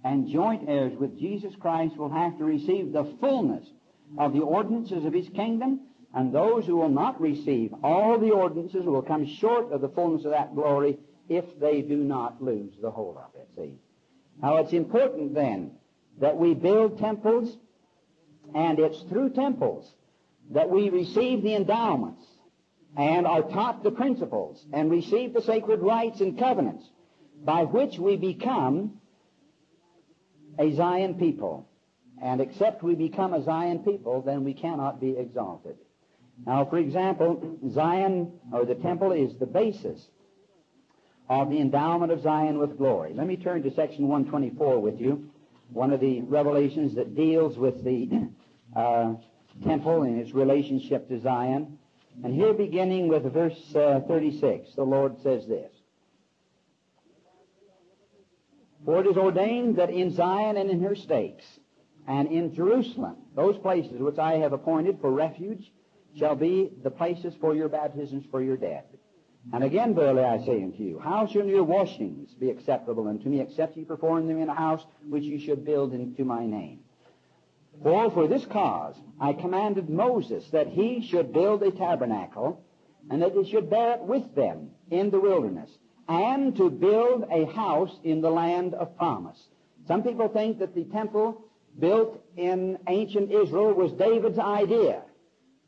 and joint heirs with Jesus Christ will have to receive the fullness of the ordinances of his kingdom, and those who will not receive all the ordinances will come short of the fullness of that glory if they do not lose the whole of it. See? Now it's important then that we build temples and it's through temples that we receive the endowments and are taught the principles and receive the sacred rites and covenants by which we become a Zion people. And except we become a Zion people, then we cannot be exalted. Now, for example, Zion, or the temple, is the basis of the endowment of Zion with glory. Let me turn to section 124 with you, one of the revelations that deals with the uh, temple and its relationship to Zion. And here, beginning with verse uh, 36, the Lord says this For it is ordained that in Zion and in her stakes, and in Jerusalem, those places which I have appointed for refuge, shall be the places for your baptisms for your dead. And again, verily I say unto you, how shall your washings be acceptable unto me, except ye perform them in a house which ye should build into my name? For for this cause I commanded Moses that he should build a tabernacle, and that he should bear it with them in the wilderness, and to build a house in the land of promise, Some people think that the temple built in ancient Israel was David's idea,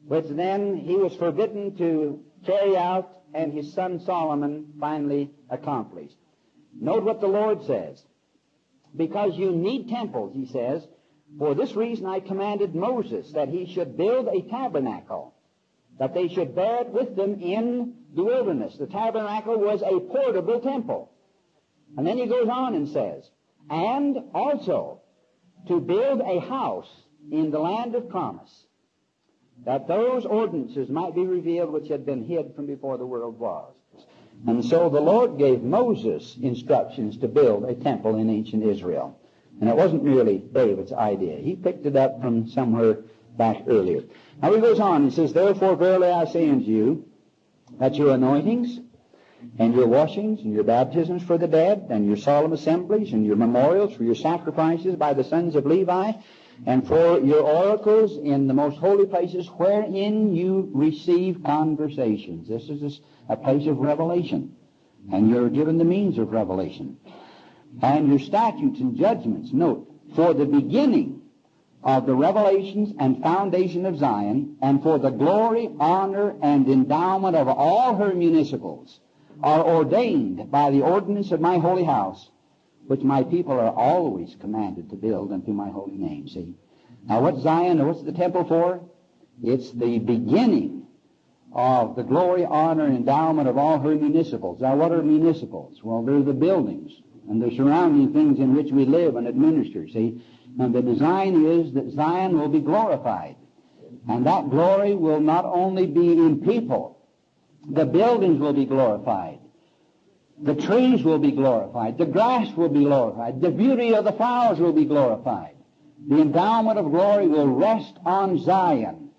which then he was forbidden to carry out and his son Solomon finally accomplished. Note what the Lord says. Because you need temples, he says, for this reason I commanded Moses that he should build a tabernacle, that they should bear it with them in the wilderness. The tabernacle was a portable temple. And then he goes on and says, and also to build a house in the land of promise, that those ordinances might be revealed which had been hid from before the world was. And so the Lord gave Moses instructions to build a temple in ancient Israel. And it wasn't merely David's idea. He picked it up from somewhere back earlier. Now he goes on and says, Therefore verily I say unto you, that your anointings and your washings and your baptisms for the dead and your solemn assemblies and your memorials for your sacrifices by the sons of Levi and for your oracles in the most holy places wherein you receive conversations. This is a place of revelation. And you're given the means of revelation. And your statutes and judgments, note, for the beginning of the revelations and foundation of Zion, and for the glory, honor, and endowment of all her municipals, are ordained by the ordinance of my holy house, which my people are always commanded to build unto my holy name. See? Now what's Zion, or what's the temple for? It's the beginning of the glory, honor, and endowment of all her municipals. Now what are municipals? Well, they're the buildings and the surrounding things in which we live and administer. See? And the design is that Zion will be glorified. And that glory will not only be in people, the buildings will be glorified. The trees will be glorified. The grass will be glorified. The beauty of the flowers will be glorified. The endowment of glory will rest on Zion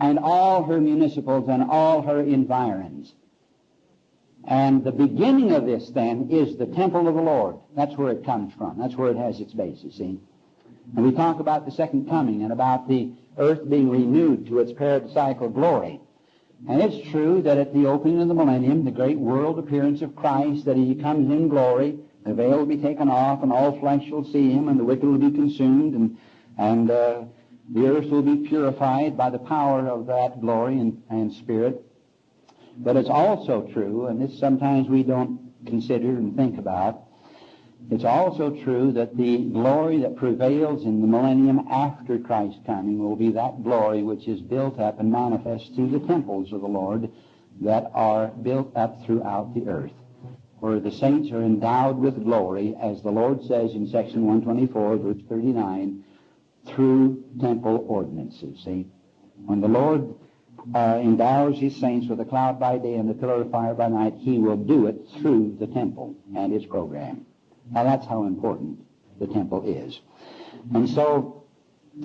and all her municipals and all her environs. And the beginning of this, then, is the temple of the Lord. That's where it comes from. That's where it has its basis, see? And we talk about the second coming and about the earth being renewed to its paradisiacal glory. And it's true that at the opening of the millennium, the great world appearance of Christ, that he comes in glory, the veil will be taken off, and all flesh shall see him, and the wicked will be consumed, and, and uh, the earth will be purified by the power of that glory and, and spirit. But it's also true, and this sometimes we don't consider and think about, it's also true that the glory that prevails in the millennium after Christ's coming will be that glory which is built up and manifest through the temples of the Lord that are built up throughout the earth, where the saints are endowed with glory, as the Lord says in section 124, verse 39, through temple ordinances. See, when the Lord uh, endows his saints with a cloud by day and a pillar of fire by night, he will do it through the temple and its program. Now that's how important the temple is. And so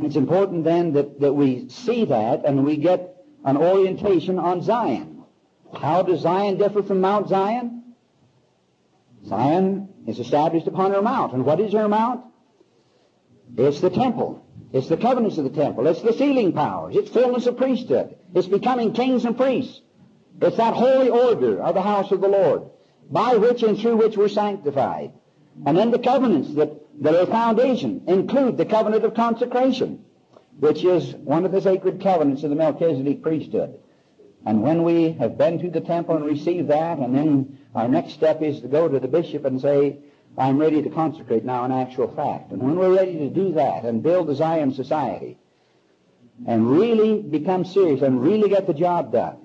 it's important then that, that we see that and we get an orientation on Zion. How does Zion differ from Mount Zion? Zion is established upon her mount. And what is her mount? It's the temple. It's the covenants of the temple. It's the sealing powers. It's fullness of priesthood. It's becoming kings and priests. It's that holy order of the house of the Lord, by which and through which we're sanctified. And then the covenants that, that are foundation include the covenant of consecration, which is one of the sacred covenants of the Melchizedek priesthood. And when we have been to the temple and received that, and then our next step is to go to the bishop and say, I'm ready to consecrate now in actual fact. And when we're ready to do that and build the Zion society and really become serious and really get the job done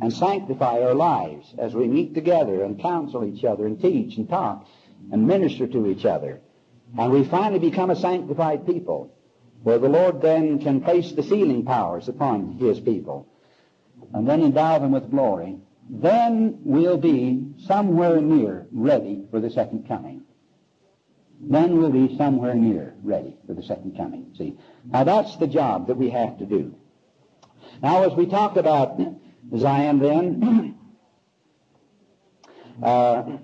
and sanctify our lives as we meet together and counsel each other and teach and talk and minister to each other. And we finally become a sanctified people, where the Lord then can place the sealing powers upon His people, and then endow them with glory. Then we'll be somewhere near ready for the second coming. Then we'll be somewhere near ready for the second coming. See, now that's the job that we have to do. Now, as we talk about Zion, then. *clears throat* uh,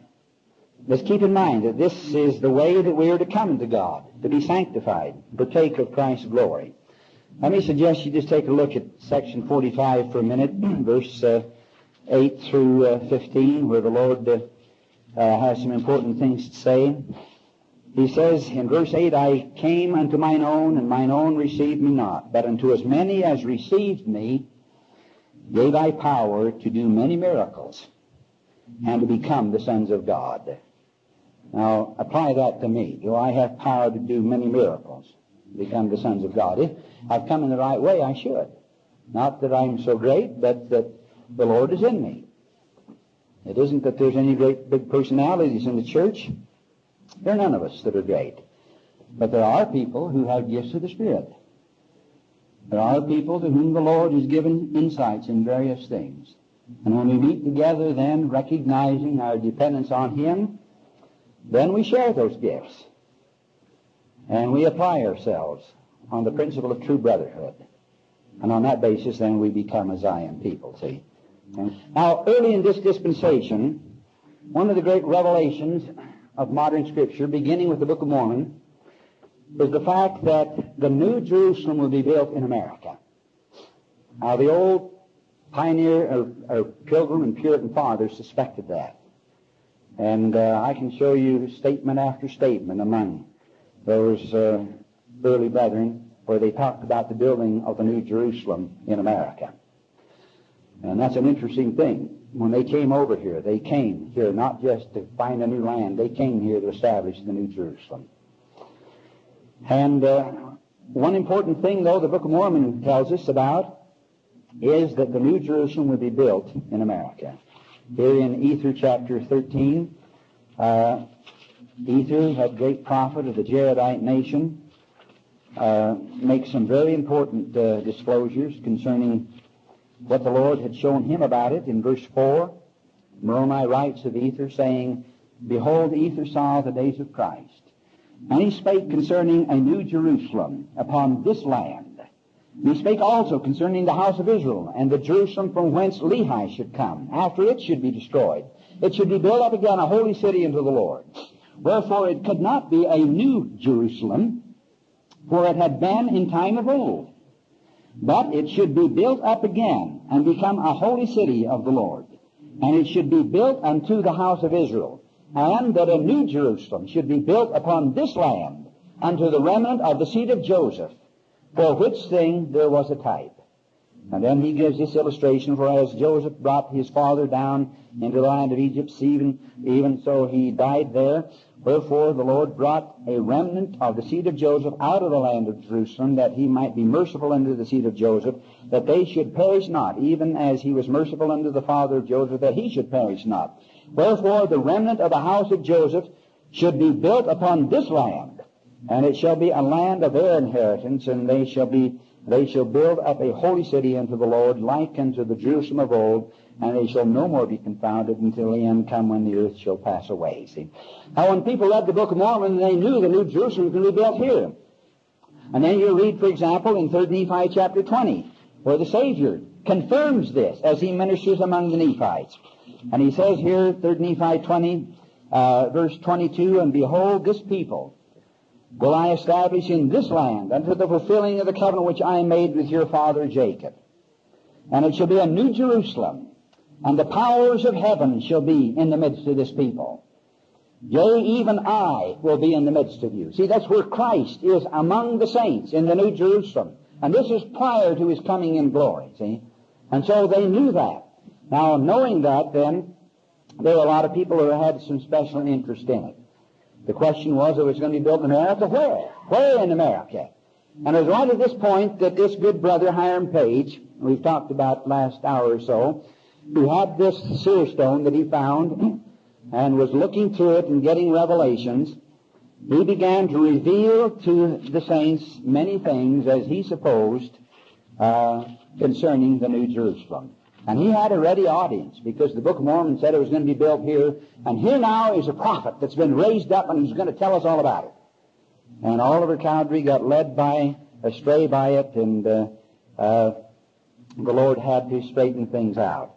Let's keep in mind that this is the way that we are to come to God, to be sanctified, partake of Christ's glory. Let me suggest you just take a look at section 45 for a minute, *clears throat* verse uh, 8 through uh, 15, where the Lord uh, uh, has some important things to say. He says in verse 8, I came unto mine own, and mine own received me not. But unto as many as received me, gave I power to do many miracles, and to become the sons of God. Now, apply that to me. Do I have power to do many miracles? Become the sons of God? If I've come in the right way, I should. Not that I'm so great, but that the Lord is in me. It isn't that there's any great big personalities in the church. There are none of us that are great. But there are people who have gifts of the Spirit. There are people to whom the Lord has given insights in various things. And when we meet together then, recognizing our dependence on Him, then we share those gifts. And we apply ourselves on the principle of true brotherhood. And on that basis, then we become a Zion people, see. Now, early in this dispensation, one of the great revelations of modern Scripture, beginning with the Book of Mormon, is the fact that the New Jerusalem will be built in America. Now, the old pioneer or, or pilgrim and Puritan fathers suspected that. And uh, I can show you statement after statement among those uh, early brethren where they talked about the building of the New Jerusalem in America. And that's an interesting thing. When they came over here, they came here not just to find a new land, they came here to establish the New Jerusalem. And uh, one important thing, though, the Book of Mormon tells us about is that the New Jerusalem will be built in America. Here in Ether chapter 13, uh, Ether, that great prophet of the Jaredite nation, uh, makes some very important uh, disclosures concerning what the Lord had shown him about it in verse 4. Moroni writes of Ether, saying, Behold, Ether saw the days of Christ. And he spake concerning a new Jerusalem upon this land. He spake also concerning the house of Israel, and the Jerusalem from whence Lehi should come, after it should be destroyed. It should be built up again, a holy city unto the Lord. Wherefore it could not be a new Jerusalem, for it had been in time of old. But it should be built up again and become a holy city of the Lord. And it should be built unto the house of Israel. And that a new Jerusalem should be built upon this land unto the remnant of the seed of Joseph, for which thing there was a type. And then he gives this illustration, for as Joseph brought his father down into the land of Egypt, even, even so he died there. Wherefore the Lord brought a remnant of the seed of Joseph out of the land of Jerusalem, that he might be merciful unto the seed of Joseph, that they should perish not, even as he was merciful unto the father of Joseph, that he should perish not. Wherefore the remnant of the house of Joseph should be built upon this land, and it shall be a land of their inheritance, and they shall be they shall build up a holy city unto the Lord, like unto the Jerusalem of old, and they shall no more be confounded until the end come when the earth shall pass away. See? Now when people read the Book of Mormon, they knew the New Jerusalem was going to be built here. And then you read, for example, in 3 Nephi chapter 20, where the Savior confirms this as he ministers among the Nephites. And he says here, 3 Nephi 20, uh, verse 22, And behold, this people will I establish in this land unto the fulfilling of the covenant which I made with your father Jacob. And it shall be a new Jerusalem, and the powers of heaven shall be in the midst of this people. Yea, even I will be in the midst of you. See, that's where Christ is among the saints in the New Jerusalem. And this is prior to his coming in glory, see? And so they knew that. Now, knowing that, then, there were a lot of people who had some special interest in it. The question was, it was going to be built in America. Where? Where in America? And it was right at this point that this good brother, Hiram Page, we've talked about last hour or so, who had this seer stone that he found and was looking through it and getting revelations, he began to reveal to the saints many things, as he supposed, uh, concerning the New Jerusalem. And he had a ready audience because the Book of Mormon said it was going to be built here. And here now is a prophet that's been raised up and he's going to tell us all about it. And Oliver Cowdery got led by, astray by it, and uh, uh, the Lord had to straighten things out.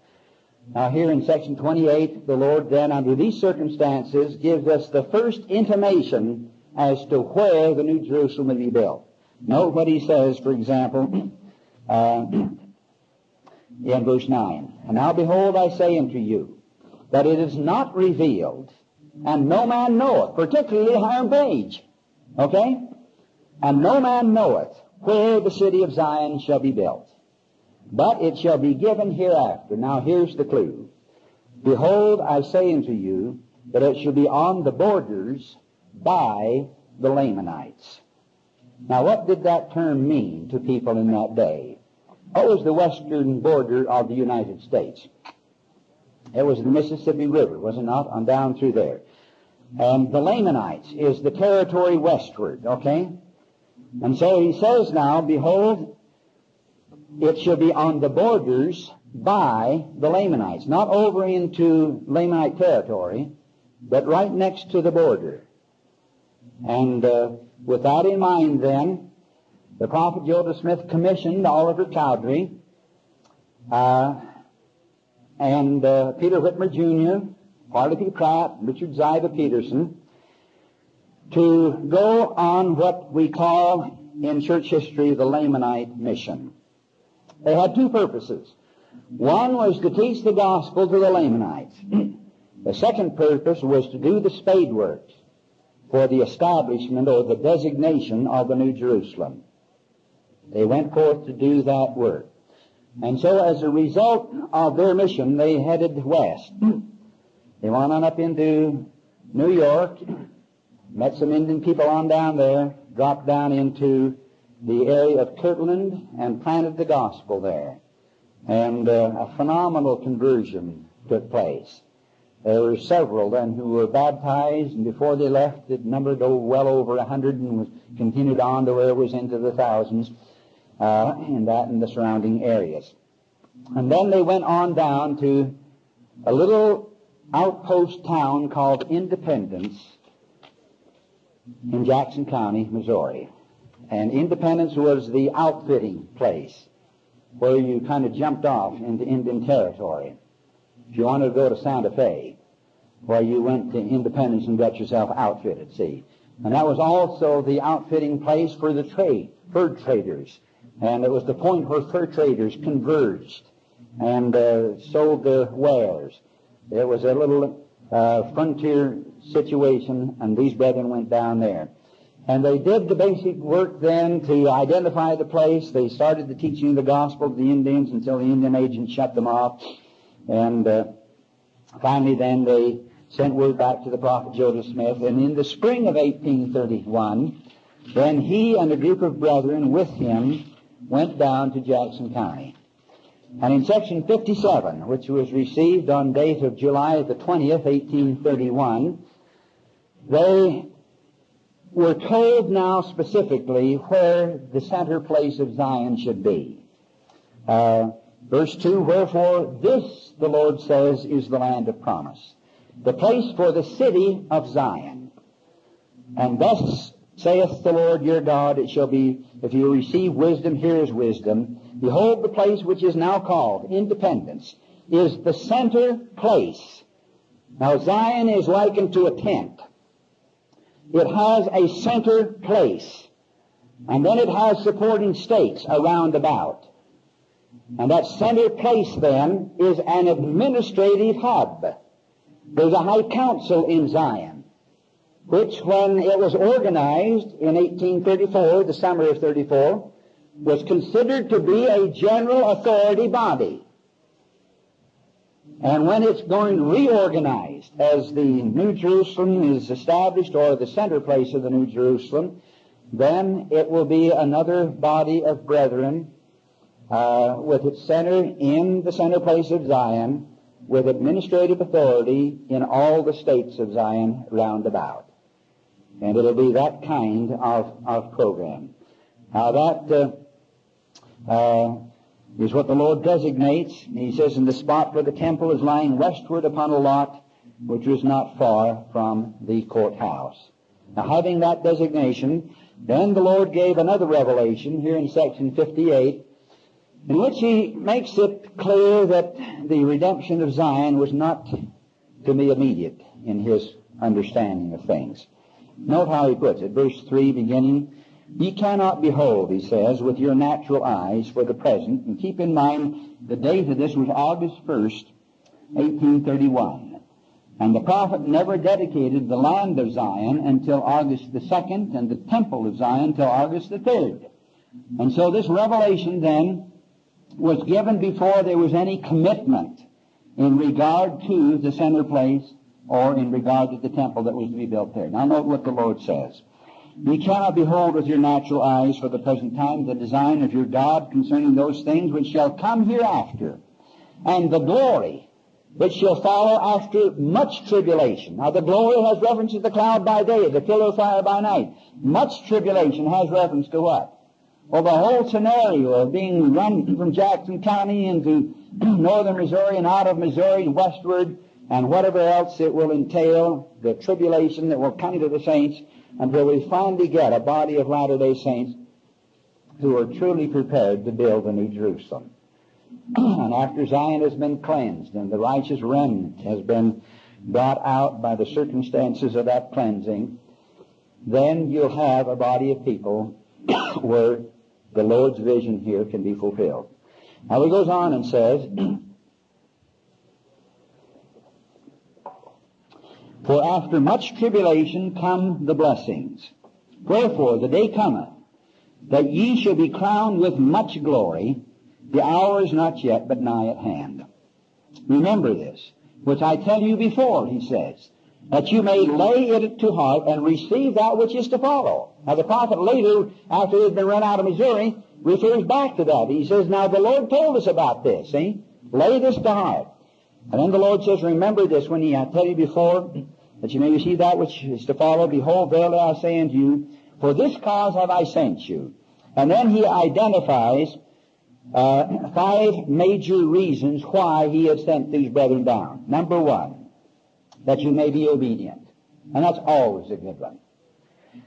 Now here in section 28, the Lord then, under these circumstances, gives us the first intimation as to where the New Jerusalem will be built. Note what he says, for example, *clears throat* uh, in verse 9. And now behold, I say unto you, that it is not revealed And no man knoweth, particularly Hiram Page. Okay? And no man knoweth where the city of Zion shall be built. But it shall be given hereafter. Now here's the clue. Behold, I say unto you that it shall be on the borders by the Lamanites. Now what did that term mean to people in that day? Was the western border of the United States? It was the Mississippi River, was it not? On down through there. And the Lamanites is the territory westward, okay? And so he says now, behold, it shall be on the borders by the Lamanites, not over into Lamanite territory, but right next to the border. And uh, with that in mind, then, the prophet Joseph Smith commissioned Oliver Cowdery uh, and uh, Peter Whitmer Jr., Parley P. Pratt, Richard Ziba Peterson, to go on what we call in church history the Lamanite mission. They had two purposes. One was to teach the gospel to the Lamanites. *clears throat* the second purpose was to do the spade works for the establishment or the designation of the New Jerusalem. They went forth to do that work. And so as a result of their mission, they headed west. They went on up into New York, met some Indian people on down there, dropped down into the area of Kirtland and planted the gospel there. And uh, a phenomenal conversion took place. There were several then who were baptized, and before they left, it numbered well over a hundred and was continued on to where it was into the thousands uh, in that and the surrounding areas. And then they went on down to a little outpost town called Independence in Jackson County, Missouri. And Independence was the outfitting place where you kind of jumped off into Indian territory. If you wanted to go to Santa Fe, well, you went to Independence and got yourself outfitted, see. And that was also the outfitting place for the trade, fur traders. And it was the point where fur traders converged and uh, sold their wares. It was a little uh, frontier situation, and these brethren went down there. And they did the basic work then to identify the place. They started the teaching of the gospel to the Indians until the Indian agents shut them off. And uh, finally then they sent word back to the prophet Joseph Smith. And in the spring of 1831, then he and a group of brethren with him went down to Jackson County. And in section 57, which was received on date of July the 20th, 1831, they were told now specifically where the center place of Zion should be. Uh, verse 2, Wherefore this, the Lord says, is the land of promise, the place for the city of Zion. And thus saith the Lord your God, it shall be, if you receive wisdom, here is wisdom. Behold, the place which is now called Independence is the center place. Now Zion is likened to a tent. It has a center place. And then it has supporting stakes around about. And that center place then is an administrative hub. There's a high council in Zion, which when it was organized in 1834, the summer of 34, was considered to be a general authority body. And when it's going reorganized as the New Jerusalem is established or the center place of the New Jerusalem, then it will be another body of brethren uh, with its center in the center place of Zion with administrative authority in all the stakes of Zion round about. And it'll be that kind of, of program. Now that uh, uh, is what the Lord designates. He says, in the spot where the temple is lying westward upon a lot which was not far from the courthouse. Now, having that designation, then the Lord gave another revelation here in section 58, in which he makes it clear that the redemption of Zion was not to be immediate in his understanding of things. Note how he puts it, verse 3 beginning, Ye cannot behold, he says, with your natural eyes for the present. And keep in mind, the date of this was August 1st, 1831. And the prophet never dedicated the land of Zion until August the 2nd and the temple of Zion until August the 3rd. And so this revelation then was given before there was any commitment in regard to the center place or in regard to the temple that was to be built there. Now note what the Lord says. You cannot behold with your natural eyes for the present time the design of your God concerning those things which shall come hereafter, and the glory which shall follow after much tribulation. Now the glory has reference to the cloud by day, the pillar of fire by night. Much tribulation has reference to what? Well, the whole scenario of being run from Jackson County into *clears throat* northern Missouri and out of Missouri westward and whatever else it will entail, the tribulation that will come to the saints until we finally get a body of Latter-day Saints who are truly prepared to build the New Jerusalem. *clears throat* and after Zion has been cleansed and the righteous remnant has been brought out by the circumstances of that cleansing, then you'll have a body of people *clears throat* where the Lord's vision here can be fulfilled. Now he goes on and says, *clears throat* For after much tribulation come the blessings. Wherefore the day cometh that ye shall be crowned with much glory. The hour is not yet, but nigh at hand. Remember this, which I tell you before, he says, that you may lay it to heart and receive that which is to follow. Now the prophet later, after he had been run out of Missouri, refers back to that. He says, now the Lord told us about this, see? Lay this to heart. And then the Lord says, remember this when he, I tell you before, that you may receive that which is to follow. Behold, verily I say unto you, for this cause have I sent you. And then he identifies uh, five major reasons why he had sent these brethren down. Number one, that you may be obedient. And that's always a good one.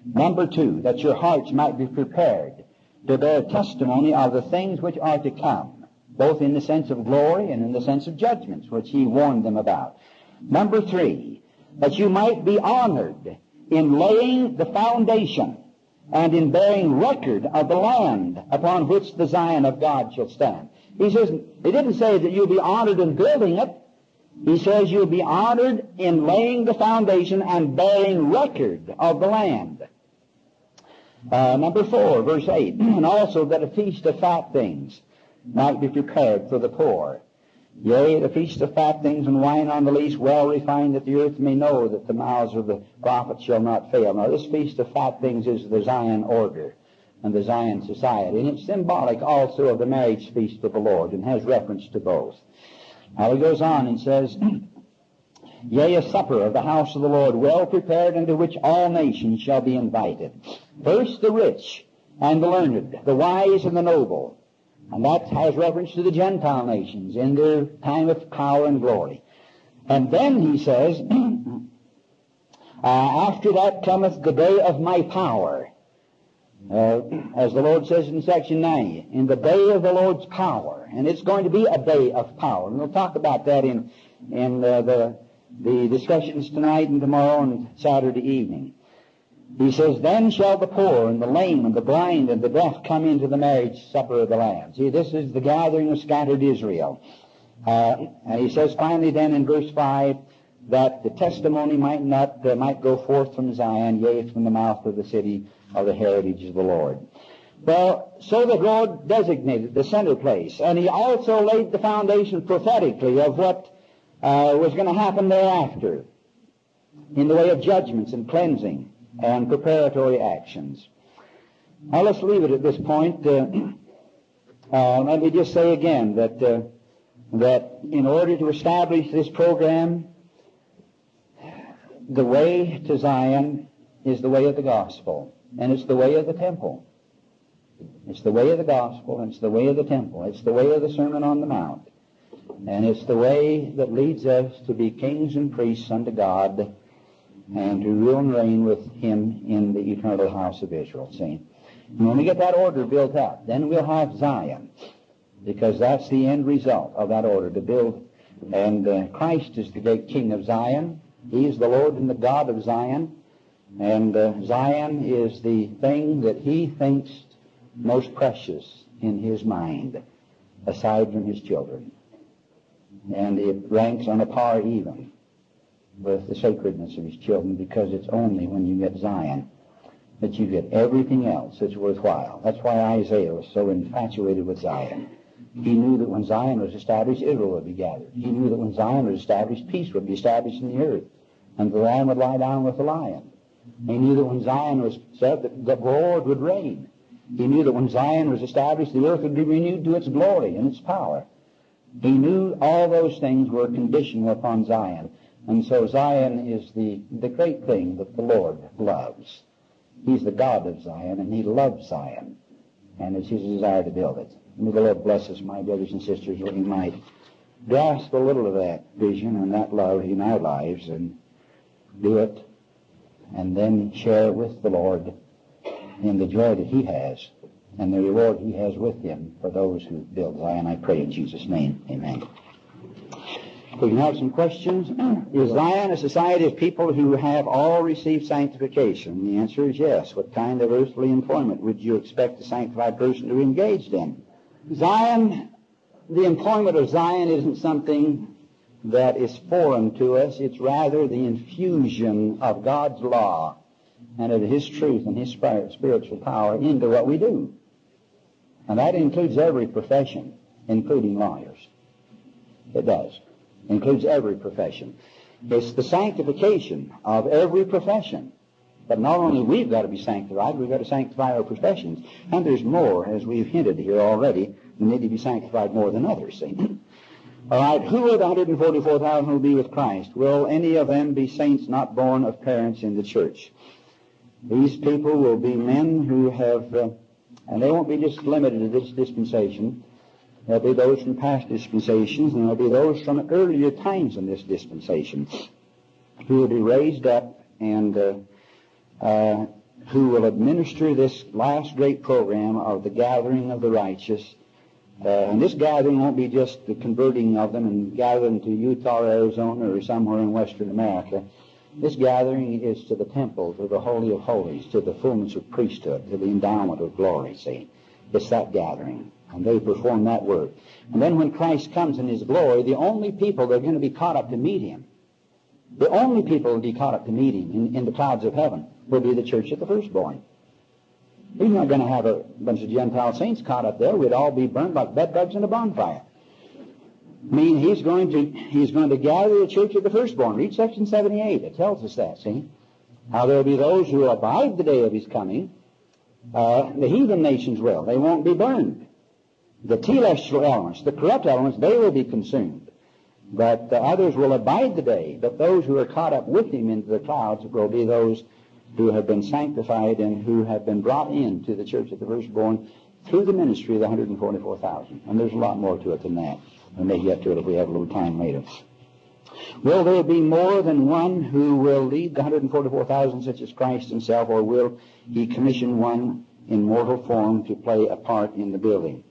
Number two, that your hearts might be prepared to bear testimony of the things which are to come, both in the sense of glory and in the sense of judgments, which he warned them about. Number three, that you might be honored in laying the foundation and in bearing record of the land upon which the Zion of God shall stand. He says, he didn't say that you'll be honored in building it. He says you'll be honored in laying the foundation and bearing record of the land. Uh, number four, verse 8, *clears throat* and also that a feast of fat things might be prepared for the poor. Yea, the feast of fat things and wine on the lees, well refined, that the earth may know that the mouths of the prophets shall not fail. Now, this feast of fat things is the Zion order and the Zion society, and it's symbolic also of the marriage feast of the Lord and has reference to both. Now, he goes on and says, *clears throat* Yea, a supper of the house of the Lord, well prepared, into which all nations shall be invited. First the rich and the learned, the wise and the noble, and that has reference to the Gentile nations in their time of power and glory. And then he says, *clears throat* uh, after that cometh the day of my power. Uh, as the Lord says in section 9, in the day of the Lord's power. And it's going to be a day of power. And we'll talk about that in, in uh, the, the discussions tonight and tomorrow and Saturday evening. He says, Then shall the poor and the lame and the blind and the deaf come into the marriage supper of the Lamb. See, this is the gathering of scattered Israel. Uh, and he says finally then in verse 5 that the testimony might not, uh, might go forth from Zion, yea, from the mouth of the city of the heritage of the Lord. Well, so the Lord designated the center place, and he also laid the foundation prophetically of what uh, was going to happen thereafter in the way of judgments and cleansing and preparatory actions. Now let's leave it at this point. Uh, *clears throat* uh, let me just say again that uh, that in order to establish this program, the way to Zion is the way of the gospel, and it's the way of the temple. It's the way of the gospel, and it's the way of the temple. It's the way of the Sermon on the Mount. And it's the way that leads us to be kings and priests unto God and to rule and reign with him in the eternal house of Israel. See? And when we get that order built up, then we'll have Zion, because that's the end result of that order to build. And uh, Christ is the great King of Zion. He is the Lord and the God of Zion. And uh, Zion is the thing that he thinks most precious in his mind, aside from his children. And it ranks on a par even with the sacredness of his children because it's only when you get Zion that you get everything else that's worthwhile. That's why Isaiah was so infatuated with Zion. He knew that when Zion was established, Israel would be gathered. He knew that when Zion was established, peace would be established in the earth, and the lamb would lie down with the lion. He knew that when Zion was set, that the Lord would reign. He knew that when Zion was established, the earth would be renewed to its glory and its power. He knew all those things were conditional upon Zion. And so Zion is the, the great thing that the Lord loves. He's the God of Zion, and He loves Zion. And it's His desire to build it. May the Lord bless us, my brothers and sisters, that we might grasp a little of that vision and that love in our lives and do it, and then share with the Lord in the joy that He has and the reward He has with Him for those who build Zion. I pray in Jesus' name. Amen. We can have some questions. Is Zion a society of people who have all received sanctification? The answer is yes. What kind of earthly employment would you expect a sanctified person to be engaged in? Zion, the employment of Zion isn't something that is foreign to us. It's rather the infusion of God's law and of His truth and His spiritual power into what we do. And that includes every profession, including lawyers. It does includes every profession. It's the sanctification of every profession. But not only we've got to be sanctified, we've got to sanctify our professions. And there's more, as we've hinted here already, we need to be sanctified more than others, see? *clears throat* All right, who are the 144,000 who will be with Christ? Will any of them be saints not born of parents in the church? These people will be men who have, uh, and they won't be just limited to this dispensation, There'll be those from past dispensations, and there'll be those from earlier times in this dispensation who will be raised up and uh, uh, who will administer this last great program of the gathering of the righteous. Uh, and this gathering won't be just the converting of them and gathering to Utah Arizona or somewhere in Western America. This gathering is to the temple, to the Holy of Holies, to the fullness of priesthood, to the endowment of glory, see. It's that gathering. And they perform that work. And then when Christ comes in his glory, the only people that are going to be caught up to meet him, the only people that will be caught up to meet him in, in the clouds of heaven will be the church of the firstborn. He's not going to have a bunch of Gentile saints caught up there. We'd all be burned like bedbugs in a bonfire. I mean, he's going to he's going to gather the church of the firstborn. Read section 78. It tells us that, see? How there will be those who will abide the day of his coming. Uh, the heathen nations will. They won't be burned. The telestial elements, the corrupt elements, they will be consumed. But the others will abide the day. But those who are caught up with him into the clouds will be those who have been sanctified and who have been brought into the church of the firstborn through the ministry of the 144,000. And there's a lot more to it than that. We may get to it if we have a little time later. Will there be more than one who will lead the 144,000 such as Christ himself, or will he commission one in mortal form to play a part in the building?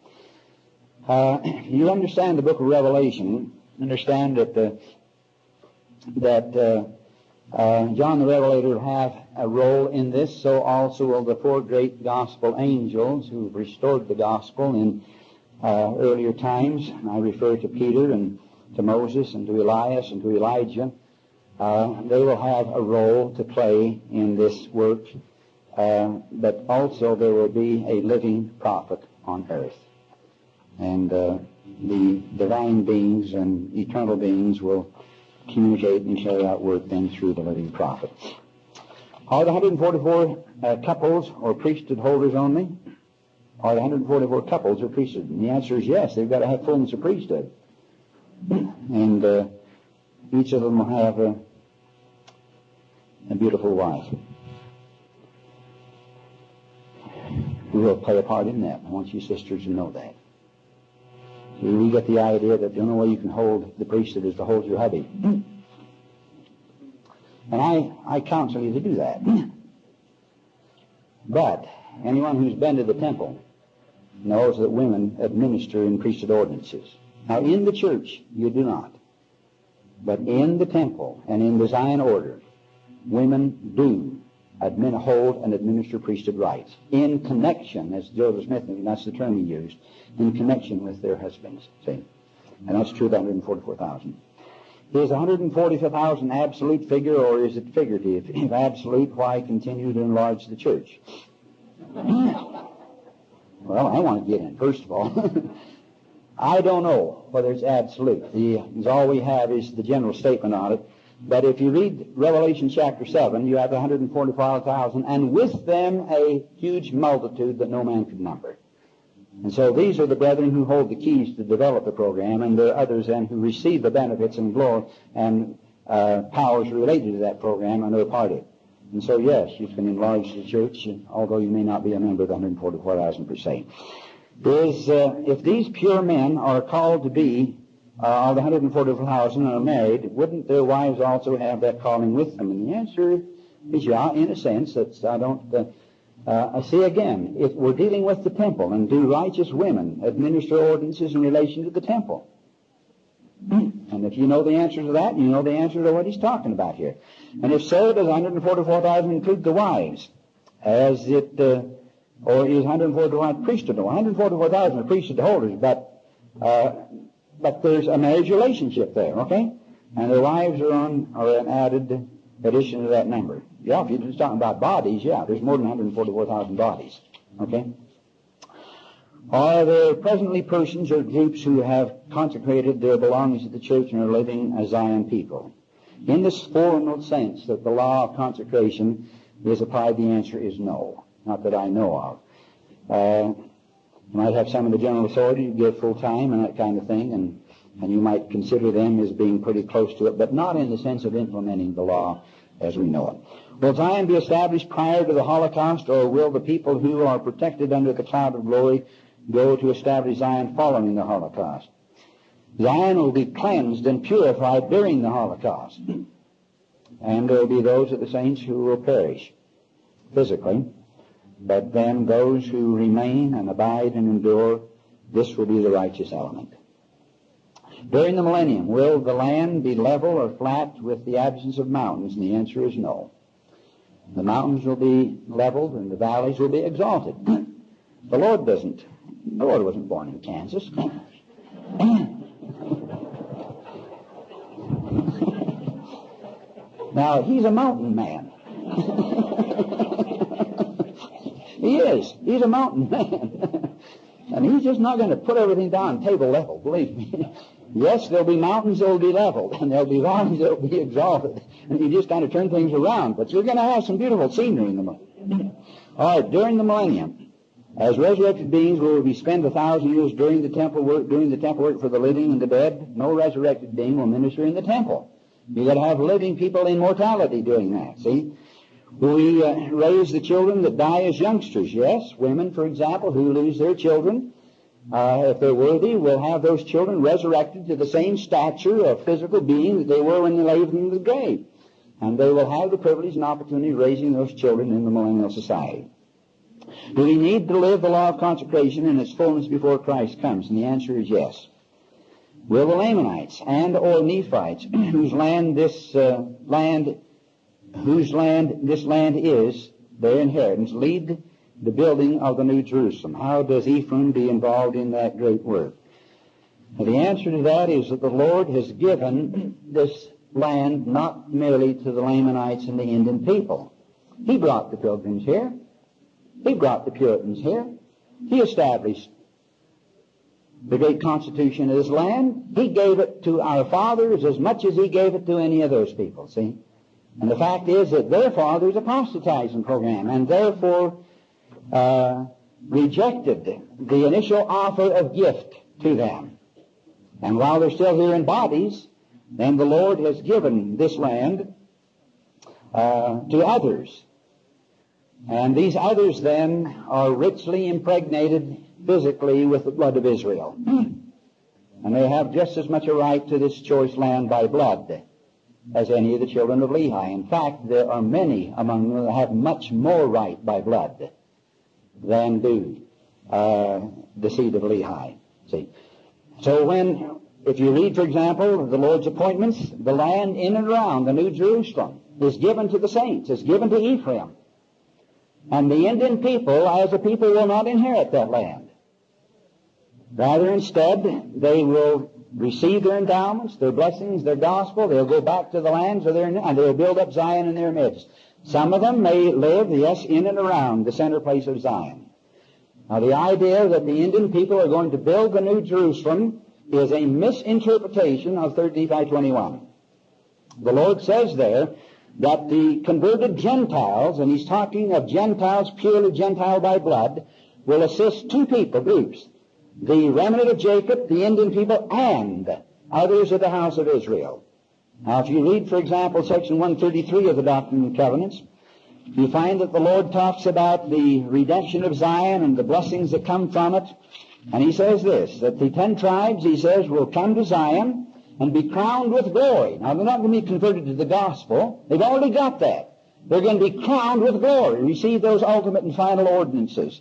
Uh, *clears throat* you understand the book of Revelation, understand that the, that uh, uh, John the Revelator will have a role in this, so also will the four great gospel angels who restored the gospel in uh, earlier times. I refer to Peter and to Moses and to Elias and to Elijah. Uh, they will have a role to play in this work, uh, but also there will be a living prophet on earth and uh, the divine beings and eternal beings will communicate and carry out work then through the living prophets. Are the 144 uh, couples or priesthood holders only? Are the 144 couples or priesthood? And the answer is yes. They've got to have fullness of priesthood. *clears throat* and uh, each of them will have a, a beautiful wife will play a part in that. I want you sisters to know that. We get the idea that the only way you can hold the priesthood is to hold your hubby. And I, I counsel you to do that. But anyone who's been to the temple knows that women administer in priesthood ordinances. Now, in the church, you do not. But in the temple and in the Zion order, women do admin, hold and administer priesthood rights in connection, as Joseph Smith, that's the term he used, in connection with their husbands. See? And that's true of 144,000. Is 140,000 absolute figure or is it figurative? If absolute, why continue to enlarge the church? well, I want to get in, first of all. *laughs* I don't know whether it's absolute. The, all we have is the general statement on it. But if you read Revelation chapter 7, you have 145,000, and with them a huge multitude that no man could number. And so these are the brethren who hold the keys to develop the program, and there are others then who receive the benefits and glory and uh, powers related to that program and are part of it. And so, yes, you can enlarge the church, although you may not be a member of the 144,000 per se. Is uh, if these pure men are called to be uh, of the 144,000 are married, wouldn't their wives also have that calling with them? And the answer is yeah, in a sense. That's I don't. Uh, uh, see again, if we're dealing with the temple, and do righteous women administer ordinances in relation to the temple? *clears throat* And if you know the answer to that, you know the answer to what he's talking about here. And if so, does 144,000 include the wives, as it, uh, or is 144,000 priesthood? 144,000 are priesthood holders, but uh, but there's a marriage relationship there, okay? And their wives are on are an added addition to that number. Yeah, if you're just talking about bodies, yeah, there's more than 144,000 bodies. Okay? Are there presently persons or groups who have consecrated their belongings to the church and are living as Zion people? In this formal sense that the law of consecration is applied, the answer is no. Not that I know of. Uh, you might have some of the general authority to give full time and that kind of thing, and, and you might consider them as being pretty close to it, but not in the sense of implementing the law as we know it. Will Zion be established prior to the Holocaust, or will the people who are protected under the cloud of glory go to establish Zion following the Holocaust? Zion will be cleansed and purified during the Holocaust. And there will be those of the saints who will perish physically. But then those who remain and abide and endure, this will be the righteous element. During the millennium, will the land be level or flat with the absence of mountains? And the answer is no. The mountains will be leveled and the valleys will be exalted. *clears throat* The Lord doesn't. The Lord wasn't born in Kansas. *clears throat* now, he's a mountain man. *laughs* he is. He's a mountain *laughs* man. and he's just not going to put everything down table level, believe me. Yes, there'll be mountains that will be leveled, and there'll be valleys that will be exalted, and you just kind of turn things around. But you're going to have some beautiful scenery in the millennium. All right, during the millennium, as resurrected beings, will we spend a thousand years during the temple work, doing the temple work for the living and the dead? No resurrected being will minister in the temple. You got to have living people in mortality doing that. See, we uh, raise the children that die as youngsters? Yes, women, for example, who lose their children uh, if they're worthy, will have those children resurrected to the same stature of physical being that they were when they laid them in the grave. And they will have the privilege and opportunity of raising those children in the millennial society. Do we need to live the law of consecration in its fullness before Christ comes? And the answer is yes. Will the Lamanites and or Nephites, *clears throat* whose land this uh, land, whose land this land is, their inheritance, lead the building of the New Jerusalem. How does Ephraim be involved in that great work? The answer to that is that the Lord has given this land not merely to the Lamanites and the Indian people. He brought the pilgrims here. He brought the Puritans here. He established the great constitution of this land. He gave it to our fathers as much as he gave it to any of those people, see? And the fact is that their fathers apostatizing program, and therefore uh, rejected the initial offer of gift to them. And while they're still here in bodies, then the Lord has given this land uh, to others. And these others then are richly impregnated physically with the blood of Israel. *clears throat* And they have just as much a right to this choice land by blood as any of the children of Lehi. In fact, there are many among them that have much more right by blood than do uh, the seed of Lehi. See, so when if you read, for example, the Lord's appointments, the land in and around the New Jerusalem is given to the saints, is given to Ephraim. And the Indian people, as a people, will not inherit that land. Rather, instead, they will receive their endowments, their blessings, their gospel. They'll go back to the lands of their, and they'll build up Zion in their midst. Some of them may live, yes, in and around the center place of Zion. Now, the idea that the Indian people are going to build the New Jerusalem is a misinterpretation of 3 Nephi 21. The Lord says there that the converted Gentiles, and he's talking of Gentiles purely Gentile by blood, will assist two people, groups. The remnant of Jacob, the Indian people, and others of the house of Israel. Now, if you read, for example, section 133 of the Doctrine and Covenants, you find that the Lord talks about the redemption of Zion and the blessings that come from it. And he says this, that the ten tribes, he says, will come to Zion and be crowned with glory. Now, they're not going to be converted to the gospel. They've already got that. They're going to be crowned with glory, receive those ultimate and final ordinances.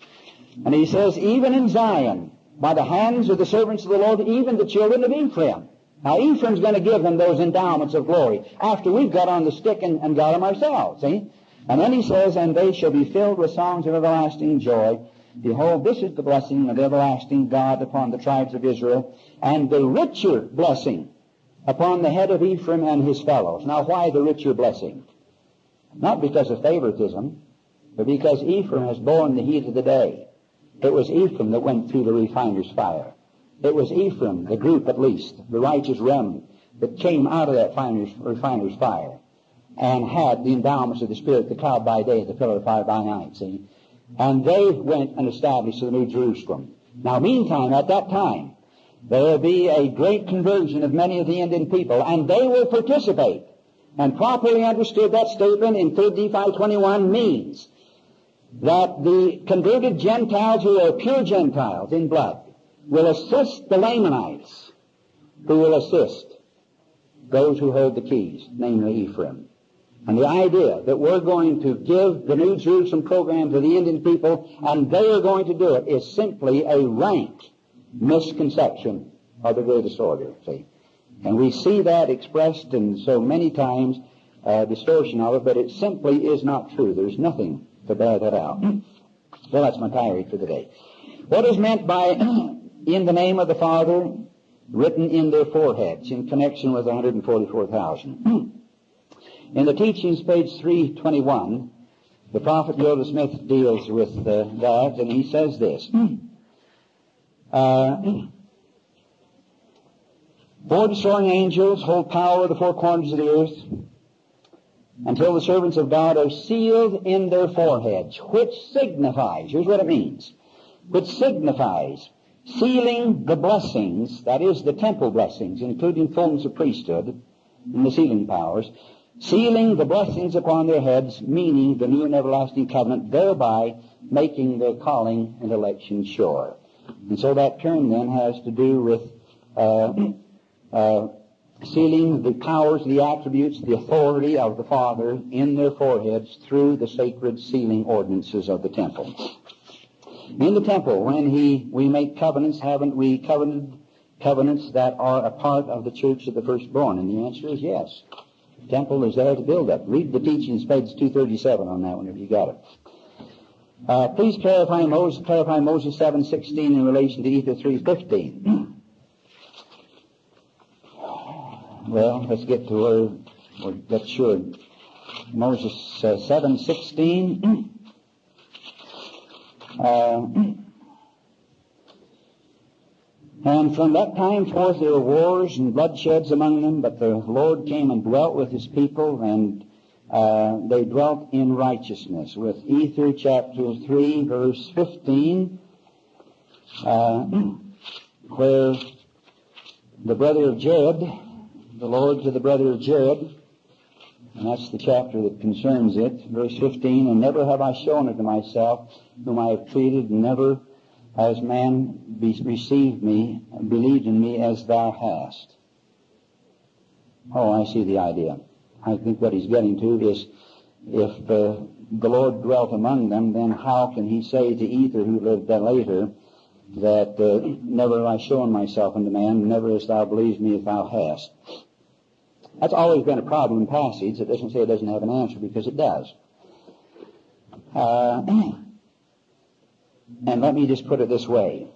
And he says, even in Zion, by the hands of the servants of the Lord, even the children of Ephraim. Now, Ephraim's going to give them those endowments of glory after we've got on the stick and, and got them ourselves, see? And then he says, and they shall be filled with songs of everlasting joy. Behold, this is the blessing of everlasting God upon the tribes of Israel, and the richer blessing upon the head of Ephraim and his fellows. Now, why the richer blessing? Not because of favoritism, but because Ephraim has borne the heat of the day. It was Ephraim that went through the refiner's fire. It was Ephraim, the group at least, the righteous remnant, that came out of that refiner's fire and had the endowments of the Spirit, the cloud by day, the pillar of fire by night, see? And they went and established the New Jerusalem. Now, meantime, at that time, there will be a great conversion of many of the Indian people, and they will participate. And properly understood, that statement in 3 Nephi 21 means that the converted Gentiles who are pure Gentiles in blood will assist the Lamanites, who will assist those who hold the keys, namely Ephraim. And the idea that we're going to give the New Jerusalem program to the Indian people and they are going to do it is simply a rank misconception of the greatest order, see. And we see that expressed in so many times, uh, distortion of it, but it simply is not true. There's nothing to bear that out. Well, that's my tirade for the day. What is meant by *clears throat* in the name of the Father written in their foreheads in connection with 144,000? *clears throat* In the teachings, page 321, the prophet Joseph Smith deals with uh, that, and he says this. Uh, *clears throat* four destroying angels hold power of the four corners of the earth until the servants of God are sealed in their foreheads, which signifies, here's what it means, which signifies sealing the blessings, that is the temple blessings, including fullness of priesthood and the sealing powers, sealing the blessings upon their heads, meaning the new and everlasting covenant, thereby making their calling and election sure. And so that term then has to do with uh, *clears throat* uh, sealing the powers, the attributes, the authority of the Father in their foreheads through the sacred sealing ordinances of the temple. In the temple, when he we make covenants, haven't we covenanted covenants that are a part of the church of the firstborn? And the answer is yes temple is there to build up. Read the teachings, page 237 on that one if you got it. Uh, please clarify Moses, clarify Moses 7.16 in relation to Ether 3.15. *clears throat* well, let's get to where we're get sure. Moses uh, 7.16. *clears throat* Uh, *clears throat* and from that time forth there were wars and bloodsheds among them, but the Lord came and dwelt with his people, and uh, they dwelt in righteousness. With Ether chapter 3, verse 15, uh, *clears throat* where the brother of Jared, the Lord to the brother of Jared, and that's the chapter that concerns it, verse 15, and never have I shown it to myself, whom I have treated, and never has man be, received me, believed in me as thou hast. Oh, I see the idea. I think what he's getting to is if uh, the Lord dwelt among them, then how can he say to Ether, who lived later, that uh, never have I shown myself unto man, never hast thou believed me if thou hast? That's always been a problem in passage. It doesn't say it doesn't have an answer because it does. Uh, *clears throat* And let me just put it this way.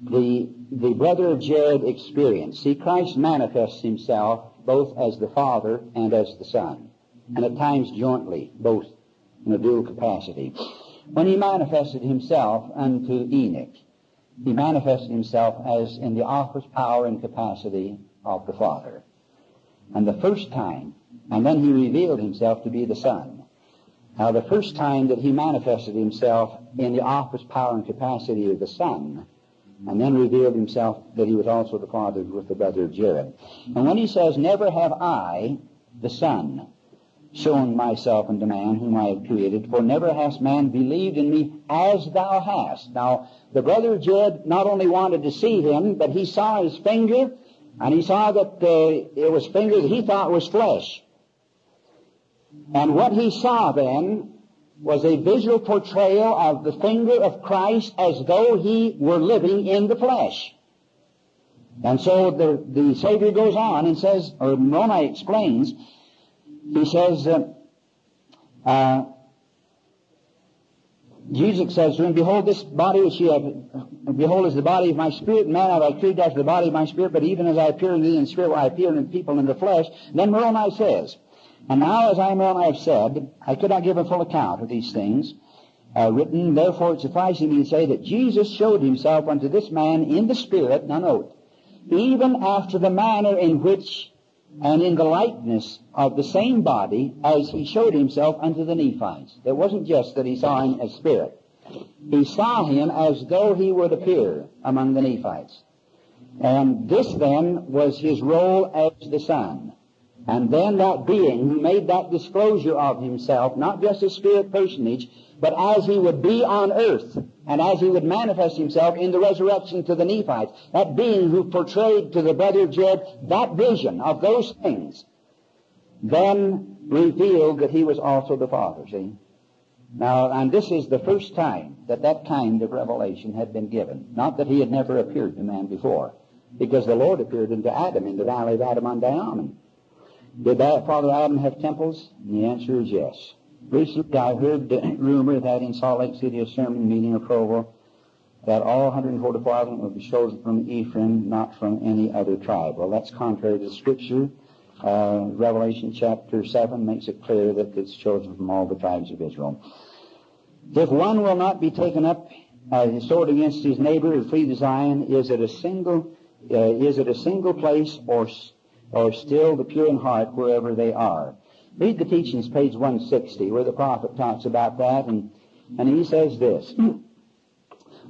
the, the brother of Jared experience. See, Christ manifests himself both as the Father and as the Son, and at times jointly, both in a dual capacity. When he manifested himself unto Enoch, he manifested himself as in the office, power, and capacity of the Father. And the first time, and then he revealed himself to be the Son. Now, the first time that he manifested himself in the office, power, and capacity of the Son, and then revealed himself that he was also the Father with the brother of Jared. And when he says, Never have I, the Son, shown myself unto man whom I have created, for never has man believed in me as thou hast. Now, the brother of Jared not only wanted to see him, but he saw his finger, and he saw that uh, it was fingers he thought was flesh. And what he saw then was a visual portrayal of the finger of Christ as though he were living in the flesh. And so the, the Savior goes on and says, or Moroni explains, he says, uh, uh, Jesus says to him, Behold, this body which you have, behold, is the body of my spirit, man have I created after the body of my spirit, but even as I appear in thee in spirit, I appear in people in the flesh. Then Moroni says, and now, as I am I have said, I could not give a full account of these things uh, written. Therefore, it suffices me to say that Jesus showed himself unto this man in the Spirit, now note, even after the manner in which and in the likeness of the same body as he showed himself unto the Nephites. It wasn't just that he saw him as spirit. He saw him as though he would appear among the Nephites. And this then was his role as the Son. And then that being who made that disclosure of himself, not just as spirit personage, but as he would be on earth, and as he would manifest himself in the resurrection to the Nephites, that being who portrayed to the brother Jared that vision of those things, then revealed that he was also the Father, see? Now, and this is the first time that that kind of revelation had been given. Not that he had never appeared to man before, because the Lord appeared unto Adam in the valley of Adam-ondi-Ahman. Did that Father Adam have temples? And the answer is yes. Recently, I heard the rumor that in Salt Lake City, a sermon meeting of Provo, that all 144,000 would be chosen from Ephraim, not from any other tribe. Well, that's contrary to Scripture. Uh, Revelation chapter 7 makes it clear that it's chosen from all the tribes of Israel. If one will not be taken up uh, his sword against his neighbor and flee Zion, is it a single, uh, is it a single place or or still the pure in heart wherever they are. Read the teachings, page 160, where the prophet talks about that, and, and he says this. *clears throat*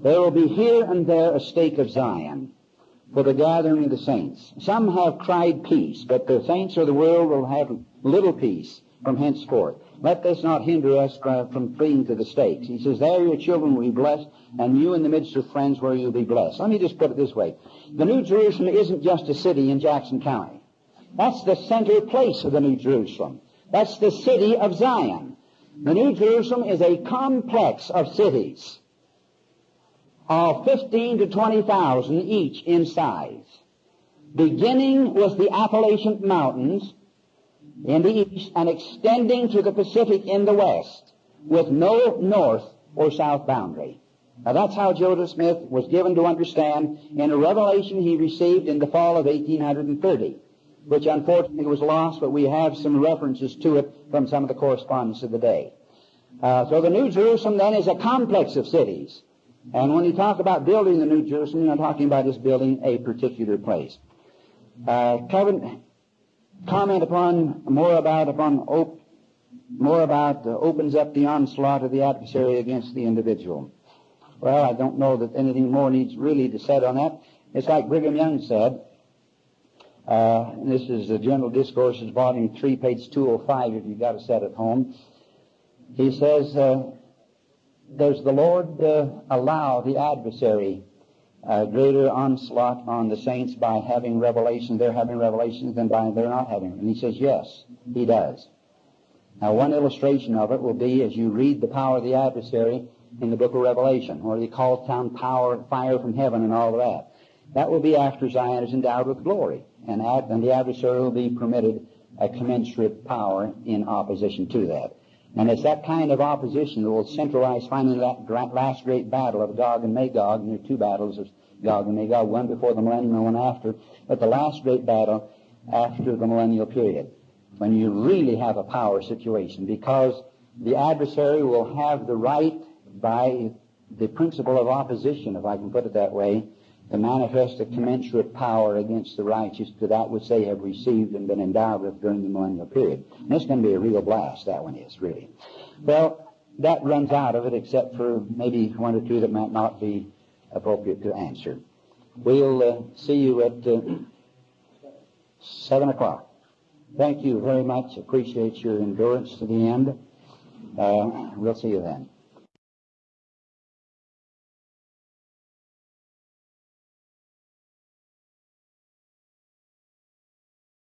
There will be here and there a stake of Zion for the gathering of the saints. Some have cried peace, but the saints of the world will have little peace from henceforth. Let this not hinder us from fleeing to the stakes. He says, there your children will be blessed, and you in the midst of friends where you'll be blessed. Let me just put it this way. The New Jerusalem isn't just a city in Jackson County. That's the center place of the New Jerusalem. That's the city of Zion. The New Jerusalem is a complex of cities of 15 to 20,000 each in size. Beginning with the Appalachian Mountains in the east and extending to the Pacific in the west with no north or south boundary. Now that's how Joseph Smith was given to understand in a revelation he received in the fall of 1830 which unfortunately was lost, but we have some references to it from some of the correspondence of the day. Uh, so the New Jerusalem then is a complex of cities. And when you talk about building the New Jerusalem, you're not talking about just building a particular place. Uh, comment upon more about upon op, more about uh, opens up the onslaught of the adversary against the individual. Well, I don't know that anything more needs really to said on that. It's like Brigham Young said, uh, this is the General Discourses, Volume 3, page 205, if you've got a set at home. He says, uh, Does the Lord uh, allow the adversary uh, greater onslaught on the saints by having revelations, they're having revelations, than by they're not having? And he says, Yes, he does. Now, one illustration of it will be as you read the power of the adversary in the book of Revelation, where he calls down power, fire from heaven, and all of that. That will be after Zion is endowed with glory and, ad, and the adversary will be permitted a commensurate power in opposition to that. And it's that kind of opposition that will centralize finally that last great battle of Gog and Magog, and there are two battles of Gog and Magog, one before the millennium and one after, but the last great battle after the millennial period, when you really have a power situation, because the adversary will have the right by the principle of opposition, if I can put it that way, to manifest a commensurate power against the righteous to that which they have received and been endowed with during the millennial period. And it's going to be a real blast, that one is, really. Well, that runs out of it, except for maybe one or two that might not be appropriate to answer. We'll uh, see you at uh, 7 o'clock. Thank you very much. Appreciate your endurance to the end. Uh, we'll see you then.